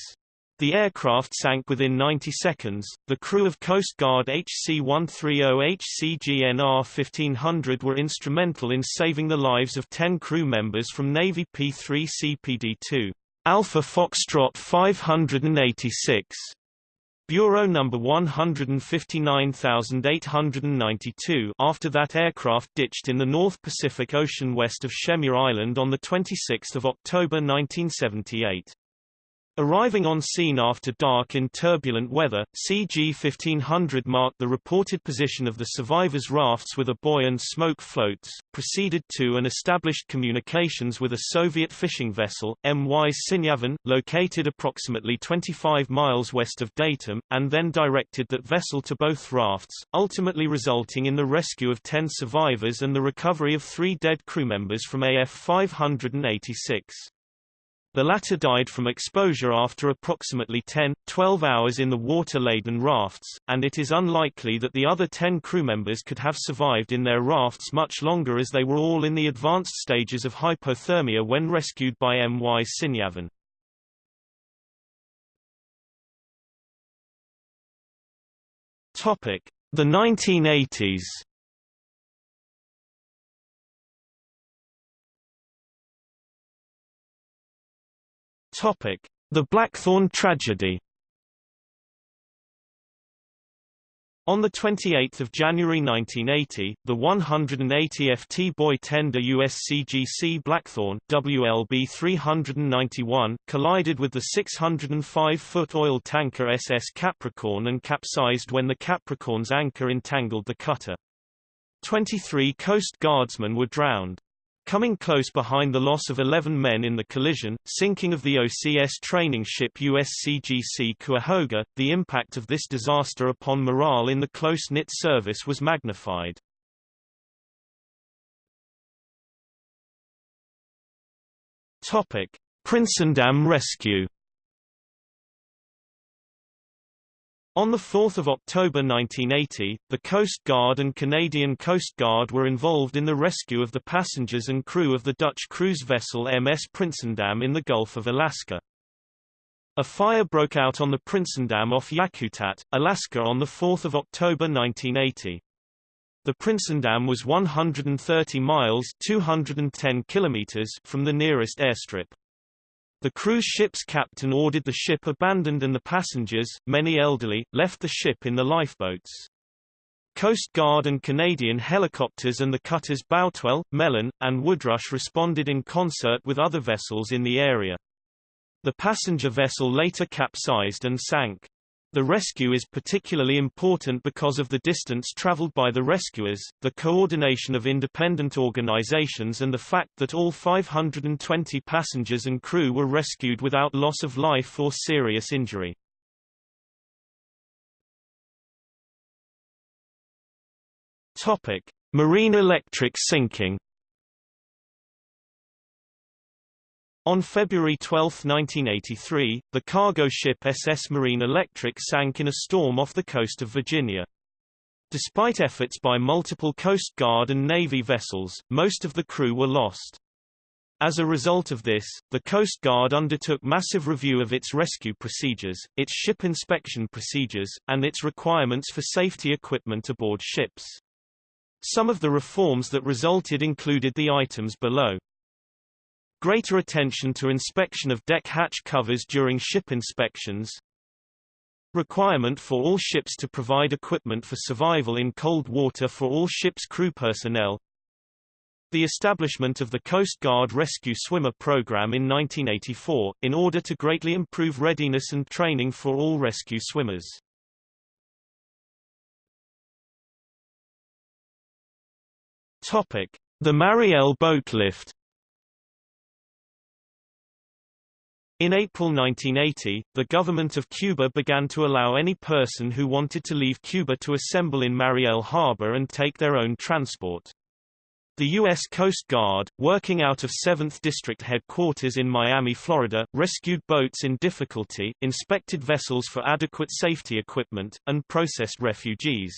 The aircraft sank within 90 seconds. The crew of Coast Guard HC-130 HCGNR 1500 were instrumental in saving the lives of 10 crew members from Navy P-3 CPD-2. Alpha Foxtrot 586. Bureau number 159892 after that aircraft ditched in the North Pacific Ocean west of Shemya Island on 26 October 1978. Arriving on scene after dark in turbulent weather, CG-1500 marked the reported position of the survivors' rafts with a buoy and smoke floats, proceeded to and established communications with a Soviet fishing vessel, MY Sinyavan, located approximately 25 miles west of Datum, and then directed that vessel to both rafts, ultimately resulting in the rescue of 10 survivors and the recovery of three dead crew members from AF 586. The latter died from exposure after approximately 10, 12 hours in the water-laden rafts, and it is unlikely that the other 10 crew members could have survived in their rafts much longer as they were all in the advanced stages of hypothermia when rescued by M.Y. Sinyavan. The 1980s Topic: The Blackthorn tragedy. On 28 January 1980, the 180 FT buoy tender USCGC Blackthorn WLB 391 collided with the 605-foot oil tanker SS Capricorn and capsized when the Capricorn's anchor entangled the cutter. 23 Coast Guardsmen were drowned. Coming close behind the loss of 11 men in the collision, sinking of the OCS training ship USCGC Cuyahoga, the impact of this disaster upon morale in the close-knit service was magnified. Topic: Prinsendam rescue On 4 October 1980, the Coast Guard and Canadian Coast Guard were involved in the rescue of the passengers and crew of the Dutch cruise vessel MS Prinsendam in the Gulf of Alaska. A fire broke out on the Prinsendam off Yakutat, Alaska on 4 October 1980. The Prinsendam was 130 miles 210 kilometers from the nearest airstrip. The cruise ship's captain ordered the ship abandoned and the passengers, many elderly, left the ship in the lifeboats. Coast Guard and Canadian helicopters and the cutters Boutwell, Mellon, and Woodrush responded in concert with other vessels in the area. The passenger vessel later capsized and sank. The rescue is particularly important because of the distance traveled by the rescuers, the coordination of independent organizations and the fact that all 520 passengers and crew were rescued without loss of life or serious injury. Topic: Marine electric sinking On February 12, 1983, the cargo ship SS Marine Electric sank in a storm off the coast of Virginia. Despite efforts by multiple Coast Guard and Navy vessels, most of the crew were lost. As a result of this, the Coast Guard undertook massive review of its rescue procedures, its ship inspection procedures, and its requirements for safety equipment aboard ships. Some of the reforms that resulted included the items below. Greater attention to inspection of deck hatch covers during ship inspections. Requirement for all ships to provide equipment for survival in cold water for all ships' crew personnel. The establishment of the Coast Guard Rescue Swimmer Program in 1984, in order to greatly improve readiness and training for all rescue swimmers. Topic: The Mariel boat In April 1980, the government of Cuba began to allow any person who wanted to leave Cuba to assemble in Mariel Harbor and take their own transport. The U.S. Coast Guard, working out of 7th District Headquarters in Miami, Florida, rescued boats in difficulty, inspected vessels for adequate safety equipment, and processed refugees.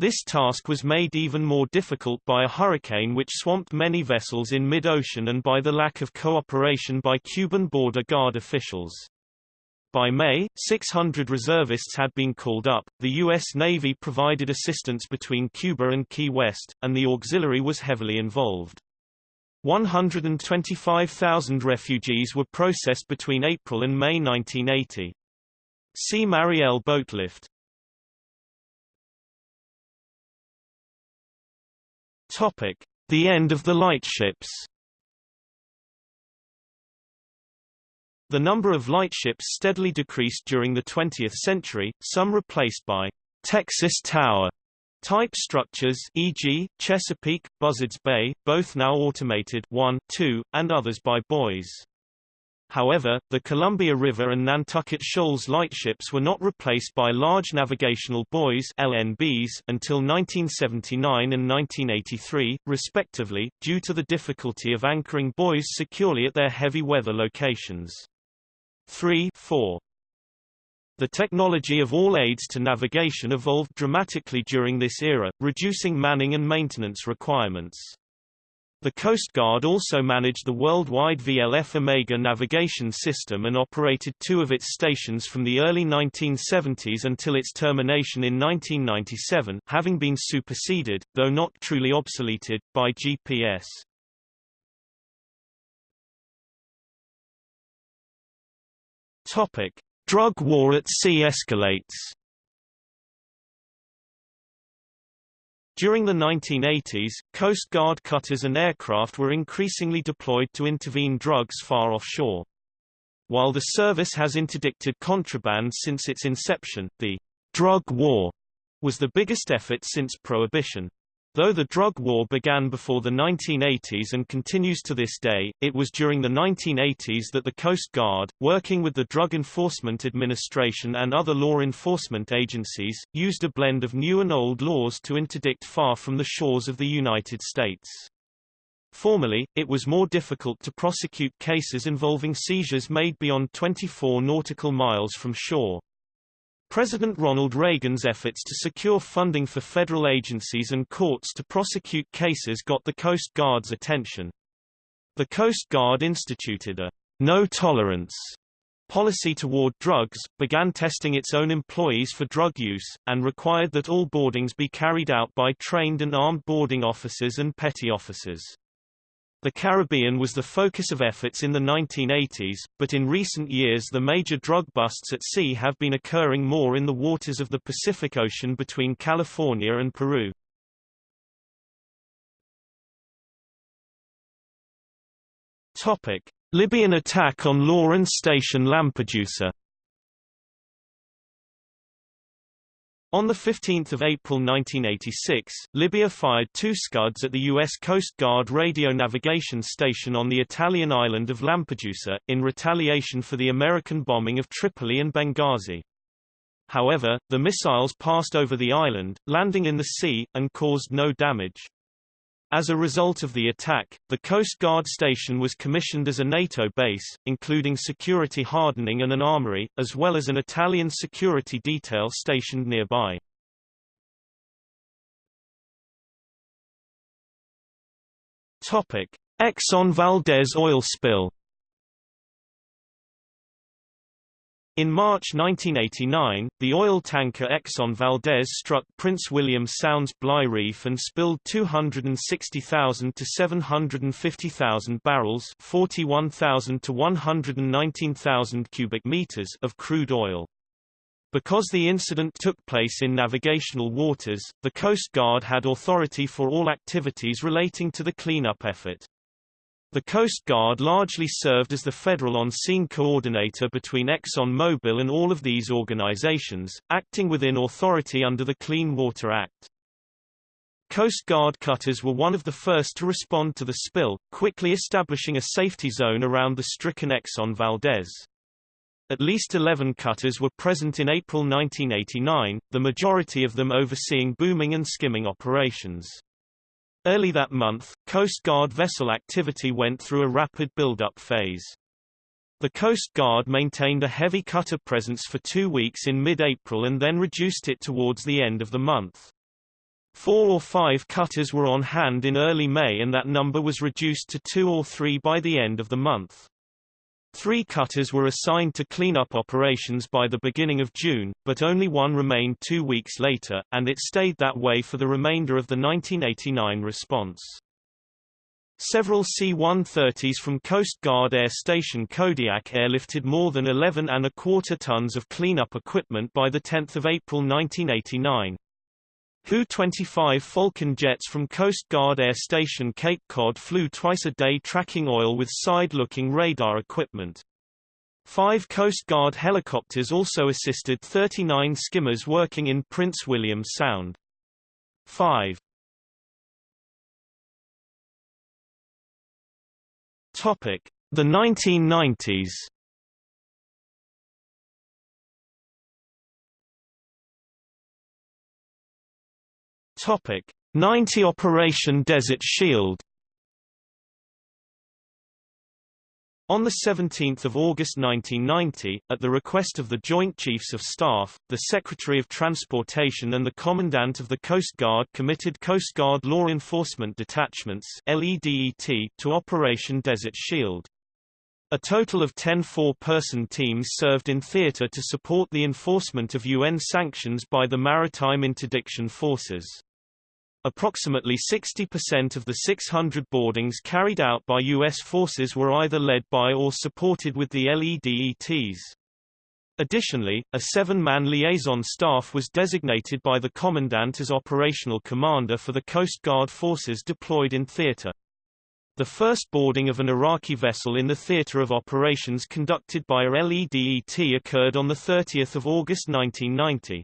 This task was made even more difficult by a hurricane which swamped many vessels in mid-ocean and by the lack of cooperation by Cuban border guard officials. By May, 600 reservists had been called up, the U.S. Navy provided assistance between Cuba and Key West, and the auxiliary was heavily involved. 125,000 refugees were processed between April and May 1980. See Mariel Boatlift. Topic: The end of the lightships. The number of lightships steadily decreased during the 20th century, some replaced by Texas Tower type structures e.g., Chesapeake, Buzzards Bay, both now automated 1, 2, and others by buoys. However, the Columbia River and Nantucket Shoals lightships were not replaced by large navigational buoys LNBs until 1979 and 1983, respectively, due to the difficulty of anchoring buoys securely at their heavy weather locations. 3 4. The technology of all aids to navigation evolved dramatically during this era, reducing manning and maintenance requirements. The Coast Guard also managed the worldwide VLF Omega navigation system and operated two of its stations from the early 1970s until its termination in 1997, having been superseded, though not truly obsoleted, by GPS. Topic: Drug war at sea escalates. During the 1980s, Coast Guard cutters and aircraft were increasingly deployed to intervene drugs far offshore. While the service has interdicted contraband since its inception, the drug war was the biggest effort since Prohibition. Though the drug war began before the 1980s and continues to this day, it was during the 1980s that the Coast Guard, working with the Drug Enforcement Administration and other law enforcement agencies, used a blend of new and old laws to interdict far from the shores of the United States. Formerly, it was more difficult to prosecute cases involving seizures made beyond 24 nautical miles from shore. President Ronald Reagan's efforts to secure funding for federal agencies and courts to prosecute cases got the Coast Guard's attention. The Coast Guard instituted a no-tolerance policy toward drugs, began testing its own employees for drug use, and required that all boardings be carried out by trained and armed boarding officers and petty officers. The Caribbean was the focus of efforts in the 1980s, but in recent years the major drug busts at sea have been occurring more in the waters of the Pacific Ocean between California and Peru. Topic: Libyan attack on LORAN Station Lampedusa On 15 April 1986, Libya fired two Scuds at the U.S. Coast Guard radio navigation station on the Italian island of Lampedusa, in retaliation for the American bombing of Tripoli and Benghazi. However, the missiles passed over the island, landing in the sea, and caused no damage. As a result of the attack, the Coast Guard station was commissioned as a NATO base, including security hardening and an armory, as well as an Italian security detail stationed nearby. Exxon Valdez oil spill In March 1989, the oil tanker Exxon Valdez struck Prince William Sound's Bligh Reef and spilled 260,000 to 750,000 barrels 41,000 to 119,000 cubic meters of crude oil. Because the incident took place in navigational waters, the Coast Guard had authority for all activities relating to the cleanup effort. The Coast Guard largely served as the federal on-scene coordinator between Exxon and all of these organizations, acting within authority under the Clean Water Act. Coast Guard cutters were one of the first to respond to the spill, quickly establishing a safety zone around the stricken Exxon Valdez. At least 11 cutters were present in April 1989, the majority of them overseeing booming and skimming operations. Early that month, Coast Guard vessel activity went through a rapid build-up phase. The Coast Guard maintained a heavy cutter presence for two weeks in mid-April and then reduced it towards the end of the month. Four or five cutters were on hand in early May and that number was reduced to two or three by the end of the month. Three cutters were assigned to cleanup operations by the beginning of June, but only one remained two weeks later, and it stayed that way for the remainder of the 1989 response. Several C-130s from Coast Guard Air Station Kodiak airlifted more than 11 and a quarter tons of cleanup equipment by 10 April 1989. HU-25 Falcon jets from Coast Guard Air Station Cape Cod flew twice a day tracking oil with side-looking radar equipment. Five Coast Guard helicopters also assisted 39 skimmers working in Prince William Sound. 5. Topic: The 1990s Topic 90 Operation Desert Shield On 17 August 1990, at the request of the Joint Chiefs of Staff, the Secretary of Transportation and the Commandant of the Coast Guard committed Coast Guard Law Enforcement Detachments LEDET to Operation Desert Shield. A total of 10 four-person teams served in theater to support the enforcement of UN sanctions by the Maritime Interdiction Forces. Approximately 60% of the 600 boardings carried out by U.S. forces were either led by or supported with the LEDETs. Additionally, a seven-man liaison staff was designated by the Commandant as operational commander for the Coast Guard forces deployed in theater. The first boarding of an Iraqi vessel in the theater of operations conducted by a LEDET occurred on 30 August 1990.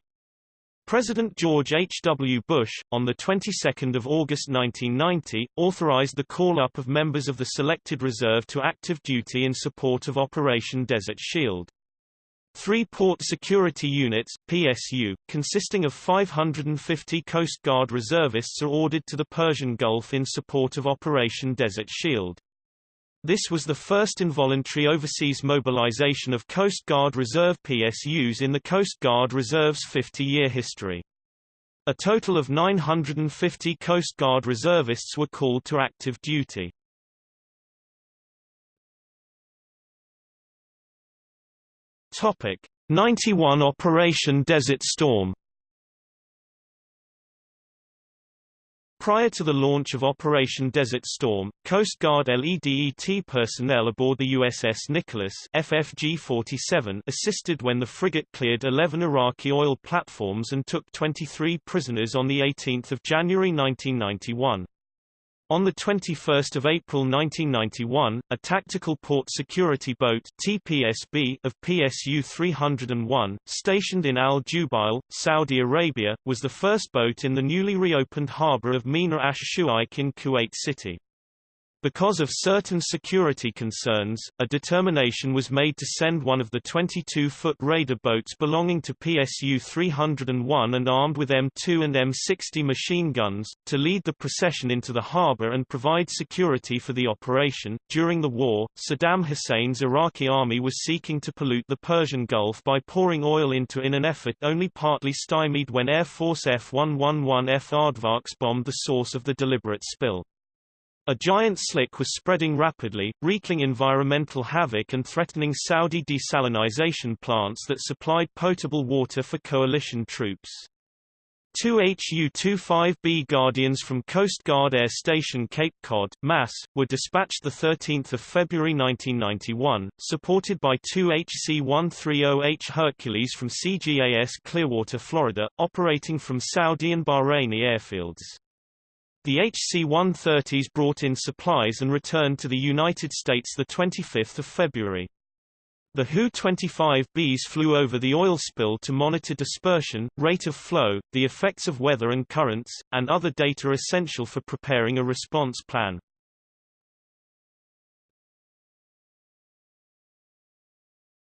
President George H. W. Bush, on the 22nd of August 1990, authorized the call-up of members of the selected reserve to active duty in support of Operation Desert Shield. Three Port Security Units PSU, consisting of 550 Coast Guard reservists are ordered to the Persian Gulf in support of Operation Desert Shield. This was the first involuntary overseas mobilization of Coast Guard Reserve PSUs in the Coast Guard Reserve's 50-year history. A total of 950 Coast Guard reservists were called to active duty. Topic 91 Operation Desert Storm Prior to the launch of Operation Desert Storm, Coast Guard LEDET personnel aboard the USS Nicholas FFG-47 assisted when the frigate cleared 11 Iraqi oil platforms and took 23 prisoners on 18 January 1991. On 21 April 1991, a tactical port security boat TPSB of PSU 301, stationed in Al Jubail, Saudi Arabia, was the first boat in the newly reopened harbour of Mina Ash Shuaik in Kuwait City. Because of certain security concerns, a determination was made to send one of the 22-foot raider boats belonging to PSU 301 and armed with M2 and M60 machine guns, to lead the procession into the harbor and provide security for the operation. During the war, Saddam Hussein's Iraqi army was seeking to pollute the Persian Gulf by pouring oil into in an effort only partly stymied when Air Force F-111F Aardvarks bombed the source of the deliberate spill. A giant slick was spreading rapidly, wreaking environmental havoc and threatening Saudi desalinization plants that supplied potable water for coalition troops. Two HU-25B Guardians from Coast Guard Air Station Cape Cod, Mass., were dispatched 13 February 1991, supported by two HC-130H Hercules from CGAS Clearwater, Florida, operating from Saudi and Bahraini airfields. The HC-130s brought in supplies and returned to the United States 25 February. The HU-25Bs flew over the oil spill to monitor dispersion, rate of flow, the effects of weather and currents, and other data essential for preparing a response plan.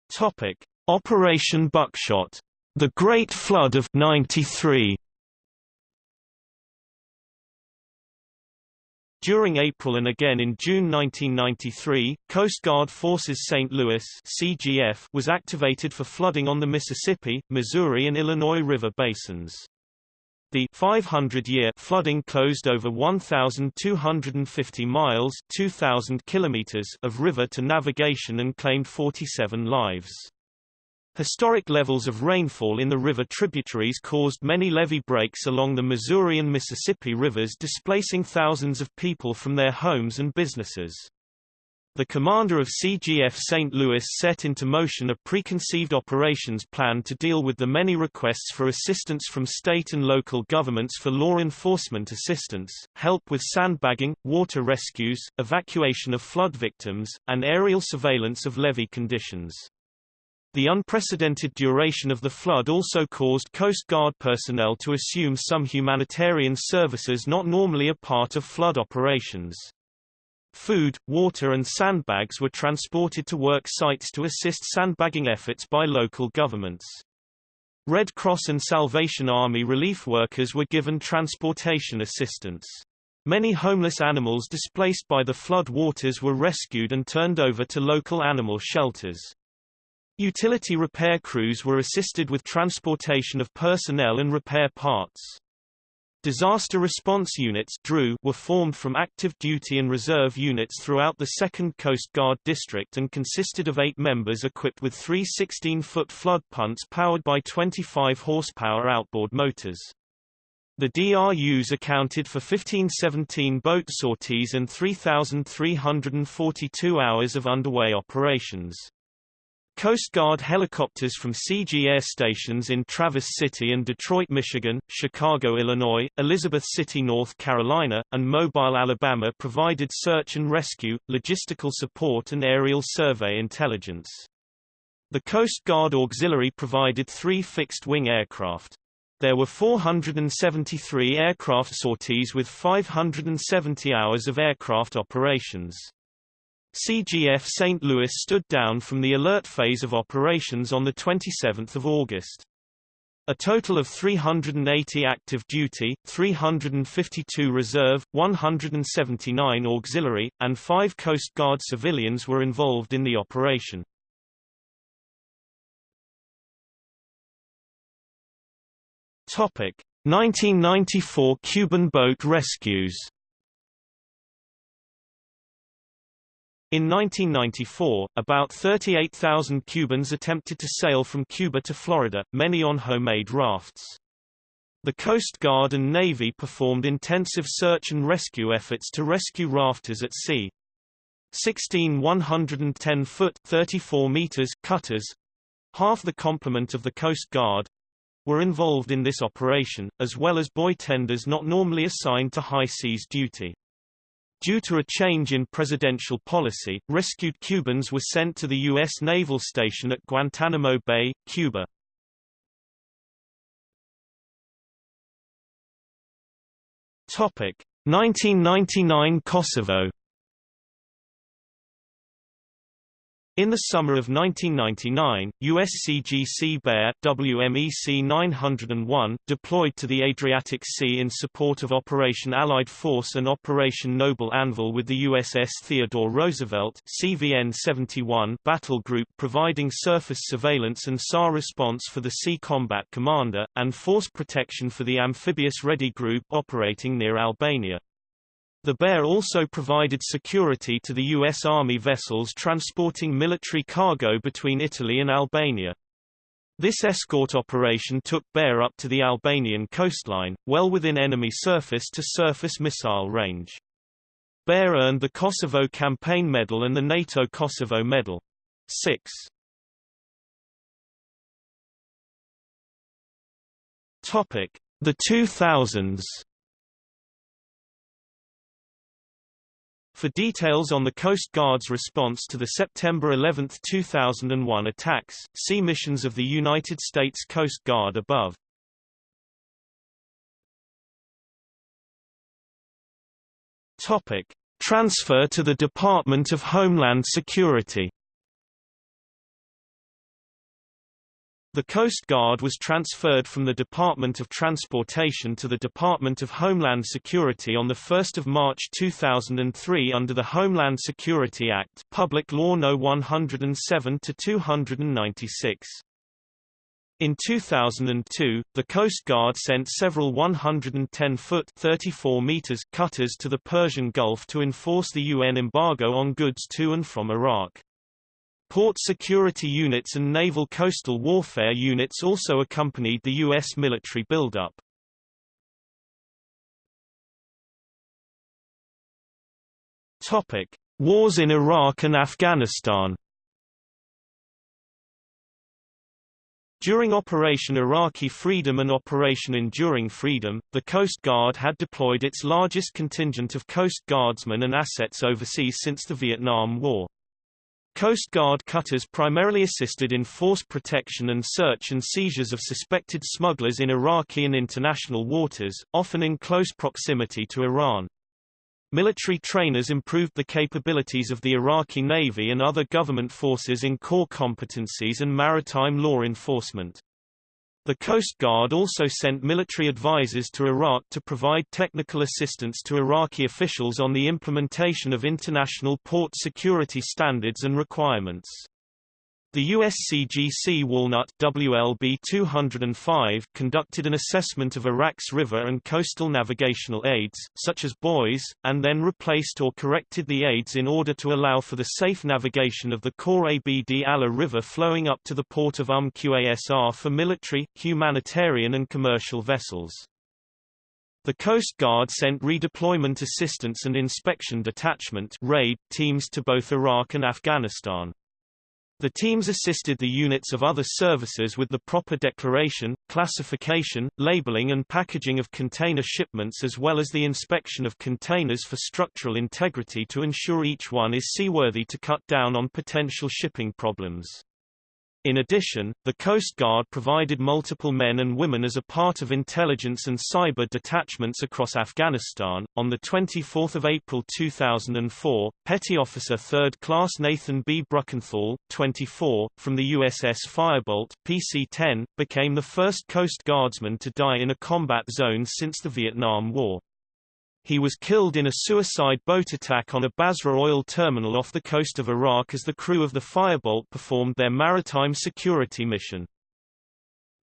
Topic: Operation Buckshot. The Great Flood of 93. During April and again in June 1993, Coast Guard Forces St. Louis CGF was activated for flooding on the Mississippi, Missouri and Illinois River basins. The 500-year flooding closed over 1,250 miles 2,000 kilometers of river to navigation and claimed 47 lives. Historic levels of rainfall in the river tributaries caused many levee breaks along the Missouri and Mississippi rivers displacing thousands of people from their homes and businesses. The commander of CGF St. Louis set into motion a preconceived operations plan to deal with the many requests for assistance from state and local governments for law enforcement assistance, help with sandbagging, water rescues, evacuation of flood victims, and aerial surveillance of levee conditions. The unprecedented duration of the flood also caused Coast Guard personnel to assume some humanitarian services not normally a part of flood operations. Food, water and sandbags were transported to work sites to assist sandbagging efforts by local governments. Red Cross and Salvation Army relief workers were given transportation assistance. Many homeless animals displaced by the flood waters were rescued and turned over to local animal shelters. Utility repair crews were assisted with transportation of personnel and repair parts. Disaster Response Units were formed from active duty and reserve units throughout the 2nd Coast Guard District and consisted of eight members equipped with three 16-foot flood punts powered by 25 horsepower outboard motors. The DRUs accounted for 1517 boat sorties and 3,342 hours of underway operations. Coast Guard helicopters from CG air stations in Traverse City and Detroit, Michigan, Chicago, Illinois, Elizabeth City, North Carolina, and Mobile, Alabama provided search and rescue, logistical support and aerial survey intelligence. The Coast Guard Auxiliary provided three fixed-wing aircraft. There were 473 aircraft sorties with 570 hours of aircraft operations. CGF St. Louis stood down from the alert phase of operations on 27 August. A total of 380 active duty, 352 reserve, 179 auxiliary, and 5 Coast Guard civilians were involved in the operation. Topic: 1994 Cuban boat rescues. In 1994, about 38,000 Cubans attempted to sail from Cuba to Florida, many on homemade rafts. The Coast Guard and Navy performed intensive search and rescue efforts to rescue rafters at sea. 16 110-foot (34 meters) cutters, half the complement of the Coast Guard, were involved in this operation, as well as buoy tenders not normally assigned to high seas duty. Due to a change in presidential policy, rescued Cubans were sent to the U.S. Naval Station at Guantanamo Bay, Cuba. Topic: 1999 Kosovo In the summer of 1999, USCGC Bear WMEC 901 deployed to the Adriatic Sea in support of Operation Allied Force and Operation Noble Anvil with the USS Theodore Roosevelt CVN-71 battle group providing surface surveillance and SAR response for the Sea Combat Commander, and force protection for the Amphibious Ready Group operating near Albania. The Bear also provided security to the U.S. Army vessels transporting military cargo between Italy and Albania. This escort operation took Bear up to the Albanian coastline, well within enemy surface-to-surface missile range. Bear earned the Kosovo Campaign Medal and the NATO Kosovo Medal. 6. Topic: The 2000s. For details on the Coast Guard's response to the September 11, 2001 attacks, see Missions of the United States Coast Guard above. Topic: Transfer to the Department of Homeland Security The Coast Guard was transferred from the Department of Transportation to the Department of Homeland Security on 1 March 2003 under the Homeland Security Act Public Law No. 107-296. In 2002, the Coast Guard sent several 110-foot (34 meters) cutters to the Persian Gulf to enforce the UN embargo on goods to and from Iraq. Port security units and naval coastal warfare units also accompanied the U.S. military buildup. Topic: Wars in Iraq and Afghanistan. During Operation Iraqi Freedom and Operation Enduring Freedom, the Coast Guard had deployed its largest contingent of Coast Guardsmen and assets overseas since the Vietnam War. Coast Guard cutters primarily assisted in force protection and search and seizures of suspected smugglers in Iraqi and international waters, often in close proximity to Iran. Military trainers improved the capabilities of the Iraqi Navy and other government forces in core competencies and maritime law enforcement. The Coast Guard also sent military advisors to Iraq to provide technical assistance to Iraqi officials on the implementation of international port security standards and requirements. The USCGC Walnut WLB 205 conducted an assessment of Iraq's river and coastal navigational aids, such as buoys, and then replaced or corrected the aids in order to allow for the safe navigation of the Khor Abd Allah River flowing up to the port of Umm Qasr for military, humanitarian and commercial vessels. The Coast Guard sent redeployment assistance and inspection detachment RAID teams to both Iraq and Afghanistan. The teams assisted the units of other services with the proper declaration, classification, labeling and packaging of container shipments as well as the inspection of containers for structural integrity to ensure each one is seaworthy to cut down on potential shipping problems. In addition, the Coast Guard provided multiple men and women as a part of intelligence and cyber detachments across Afghanistan. On the 24th of April 2004, Petty Officer 3rd Class Nathan B. Bruckenthal, 24, from the USS Firebolt, PC-10, became the first Coast Guardsman to die in a combat zone since the Vietnam War. He was killed in a suicide boat attack on a Basra oil terminal off the coast of Iraq as the crew of the Firebolt performed their maritime security mission.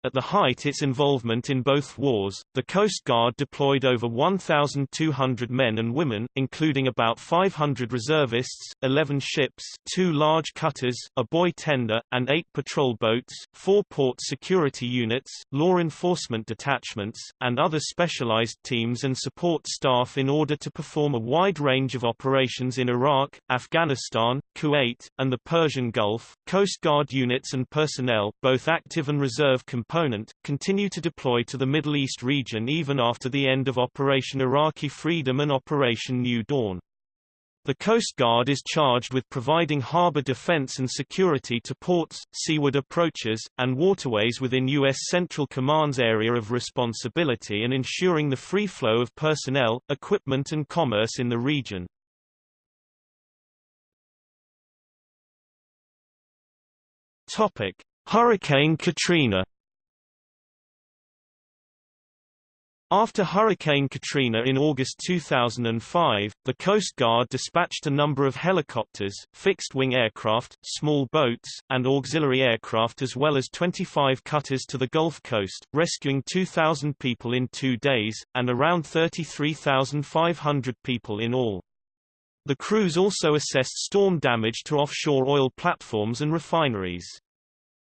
At the height its involvement in both wars, the Coast Guard deployed over 1,200 men and women, including about 500 reservists, 11 ships, two large cutters, a buoy tender, and eight patrol boats, four port security units, law enforcement detachments, and other specialized teams and support staff in order to perform a wide range of operations in Iraq, Afghanistan, Kuwait, and the Persian Gulf. Coast Guard units and personnel, both active and reserve component, continue to deploy to the Middle East region even after the end of Operation Iraqi Freedom and Operation New Dawn. The Coast Guard is charged with providing harbor defense and security to ports, seaward approaches, and waterways within U.S. Central Command's area of responsibility and ensuring the free flow of personnel, equipment and commerce in the region. Topic: Hurricane Katrina After Hurricane Katrina in August 2005, the Coast Guard dispatched a number of helicopters, fixed-wing aircraft, small boats, and auxiliary aircraft as well as 25 cutters to the Gulf Coast, rescuing 2,000 people in two days, and around 33,500 people in all. The crews also assessed storm damage to offshore oil platforms and refineries.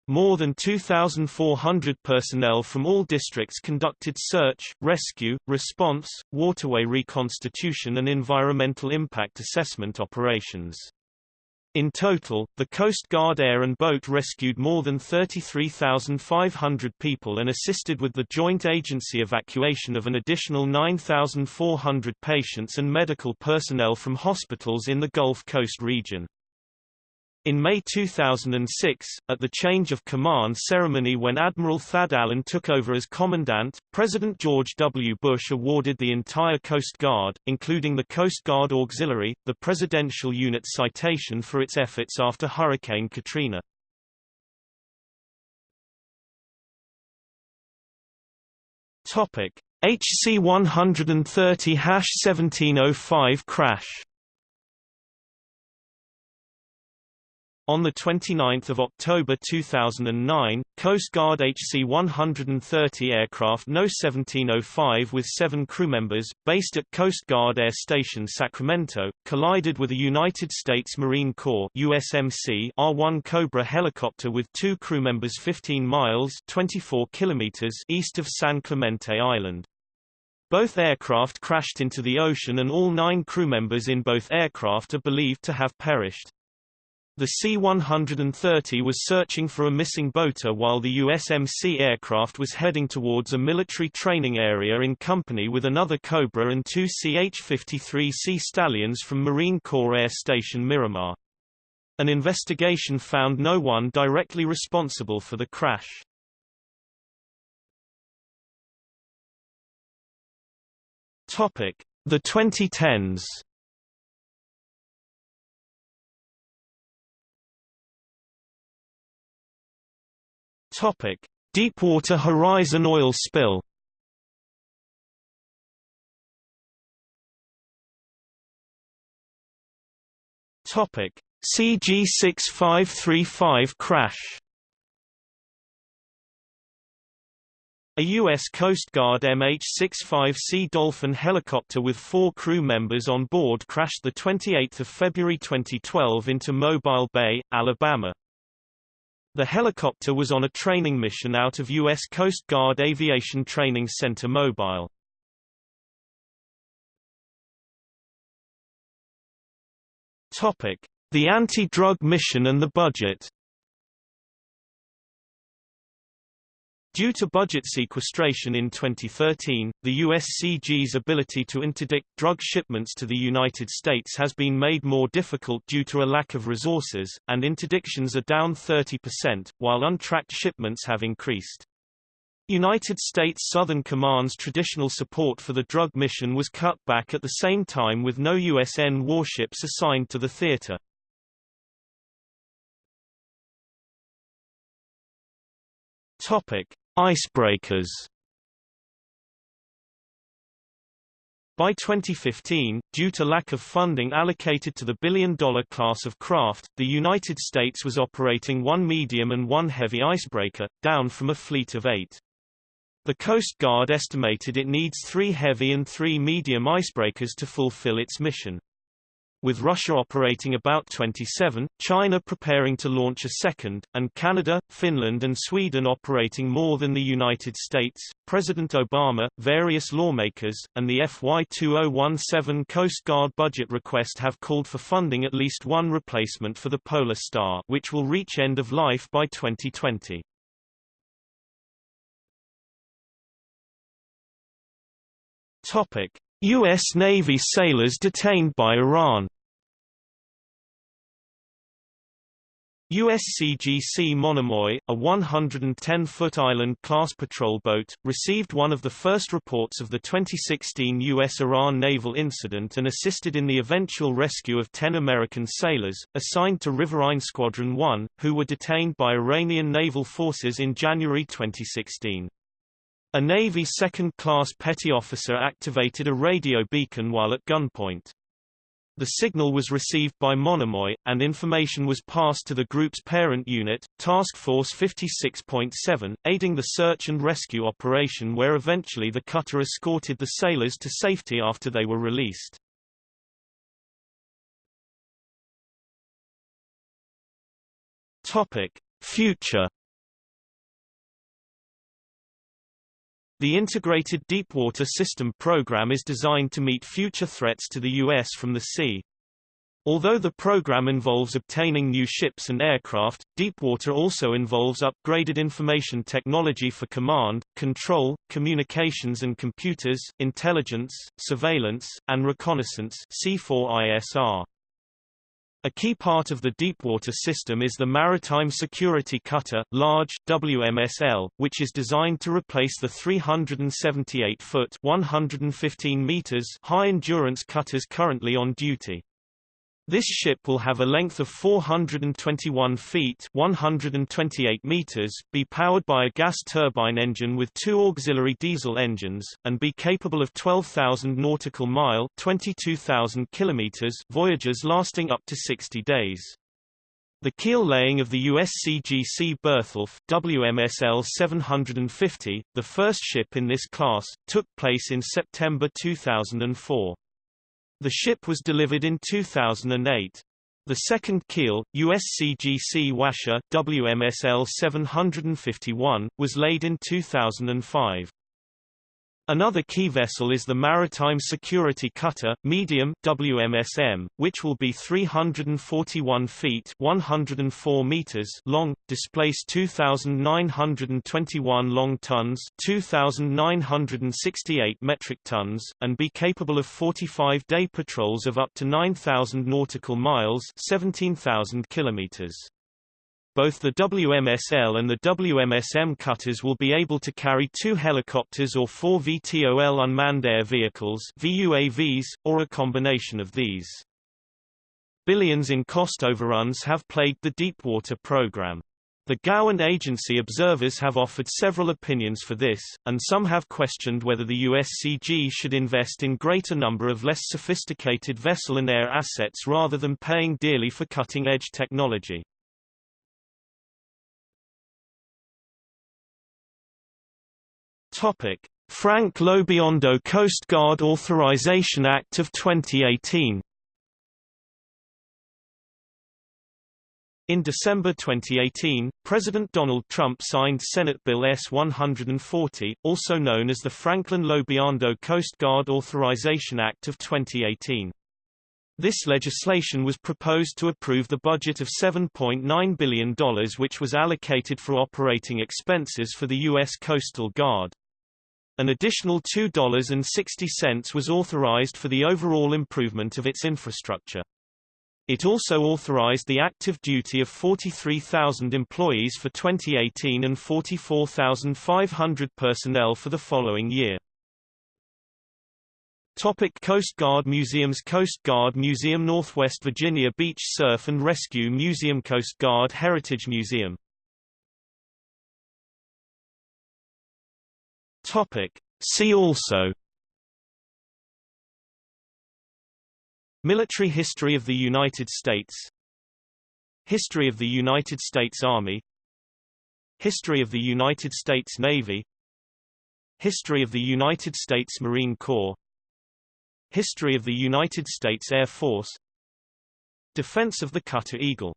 More than 2,400 personnel from all districts conducted search, rescue, response, waterway reconstitution and environmental impact assessment operations. In total, the Coast Guard air and boat rescued more than 33,500 people and assisted with the joint agency evacuation of an additional 9,400 patients and medical personnel from hospitals in the Gulf Coast region. In May 2006, at the change of command ceremony when Admiral Thad Allen took over as Commandant, President George W. Bush awarded the entire Coast Guard, including the Coast Guard Auxiliary, the Presidential Unit Citation for its efforts after Hurricane Katrina. HC 130-1705 crash On 29 October 2009, Coast Guard HC-130 aircraft No. 1705 with seven crew members, based at Coast Guard Air Station Sacramento, collided with a United States Marine Corps USMC R-1 Cobra helicopter with two crew members 15 miles 24 kilometers east of San Clemente Island. Both aircraft crashed into the ocean and all nine crew members in both aircraft are believed to have perished. The C-130 was searching for a missing boater while the USMC aircraft was heading towards a military training area in company with another Cobra and two CH-53C Stallions from Marine Corps Air Station Miramar. An investigation found no one directly responsible for the crash. The 2010s Topic: Deepwater Horizon oil spill. Topic: CG6535 crash. A U.S. Coast Guard MH-65C Dolphin helicopter with four crew members on board crashed 28 February 2012 into Mobile Bay, Alabama. The helicopter was on a training mission out of U.S. Coast Guard Aviation Training Center Mobile. The anti-drug mission and the budget Due to budget sequestration in 2013, the USCG's ability to interdict drug shipments to the United States has been made more difficult due to a lack of resources, and interdictions are down 30%, while untracked shipments have increased. United States Southern Command's traditional support for the drug mission was cut back at the same time with no USN warships assigned to the theater. Topic: Icebreakers By 2015, due to lack of funding allocated to the billion-dollar class of craft, the United States was operating one medium and one heavy icebreaker, down from a fleet of eight. The Coast Guard estimated it needs three heavy and three medium icebreakers to fulfill its mission. With Russia operating about 27, China preparing to launch a second, and Canada, Finland and Sweden operating more than the United States, President Obama, various lawmakers, and the FY 2017 Coast Guard budget request have called for funding at least one replacement for the Polar Star which will reach end of life by 2020. Topic. U.S. Navy sailors detained by Iran USCGC Monomoy, a 110-foot island-class patrol boat, received one of the first reports of the 2016 U.S.-Iran naval incident and assisted in the eventual rescue of 10 American sailors, assigned to Riverine Squadron 1, who were detained by Iranian naval forces in January 2016. A Navy second-class petty officer activated a radio beacon while at gunpoint. The signal was received by Monomoy, and information was passed to the group's parent unit, Task Force 56.7, aiding the search and rescue operation where eventually the cutter escorted the sailors to safety after they were released. Future The Integrated Deepwater System program is designed to meet future threats to the U.S. from the sea. Although the program involves obtaining new ships and aircraft, Deepwater also involves upgraded information technology for command, control, communications and computers, intelligence, surveillance, and reconnaissance C4ISR. A key part of the deepwater system is the Maritime Security Cutter, large, WMSL, which is designed to replace the 378-foot 115 meters high-endurance cutters currently on duty. This ship will have a length of 421 feet 128 meters, be powered by a gas turbine engine with two auxiliary diesel engines, and be capable of 12,000 nautical mile 22,000 kilometers voyages lasting up to 60 days. The keel laying of the USCGC Bertholf WMSL 750, the first ship in this class, took place in September 2004. The ship was delivered in 2008. The second keel, USCGC Waesche WMSL 751, was laid in 2005. Another key vessel is the Maritime Security Cutter, medium WMSM, which will be 341 feet 104 meters long, displace 2,921 long tons 2,968 metric tons, and be capable of 45-day patrols of up to 9,000 nautical miles 17,000 kilometers. Both the WMSL and the WMSM cutters will be able to carry two helicopters or four VTOL unmanned air vehicles VUAVs, or a combination of these. Billions in cost overruns have plagued the Deepwater program. The GAO and agency observers have offered several opinions for this, and some have questioned whether the USCG should invest in greater number of less sophisticated vessel and air assets rather than paying dearly for cutting-edge technology. Topic: Frank Lobiondo Coast Guard Authorization Act of 2018 In December 2018, President Donald Trump signed Senate Bill S-140, also known as the Franklin Lobiondo Coast Guard Authorization Act of 2018. This legislation was proposed to approve the budget of $7.9 billion which was allocated for operating expenses for the U.S. Coastal Guard. An additional $2.60 was authorized for the overall improvement of its infrastructure. It also authorized the active duty of 43,000 employees for 2018 and 44,500 personnel for the following year. Topic Coast Guard Museums Coast Guard Museum Northwest Virginia Beach Surf and Rescue Museum Coast Guard Heritage Museum Topic. See also. Military history of the United States. History of the United States Army. History of the United States Navy. History of the United States Marine Corps. History of the United States Air Force. Defense of the Cutter Eagle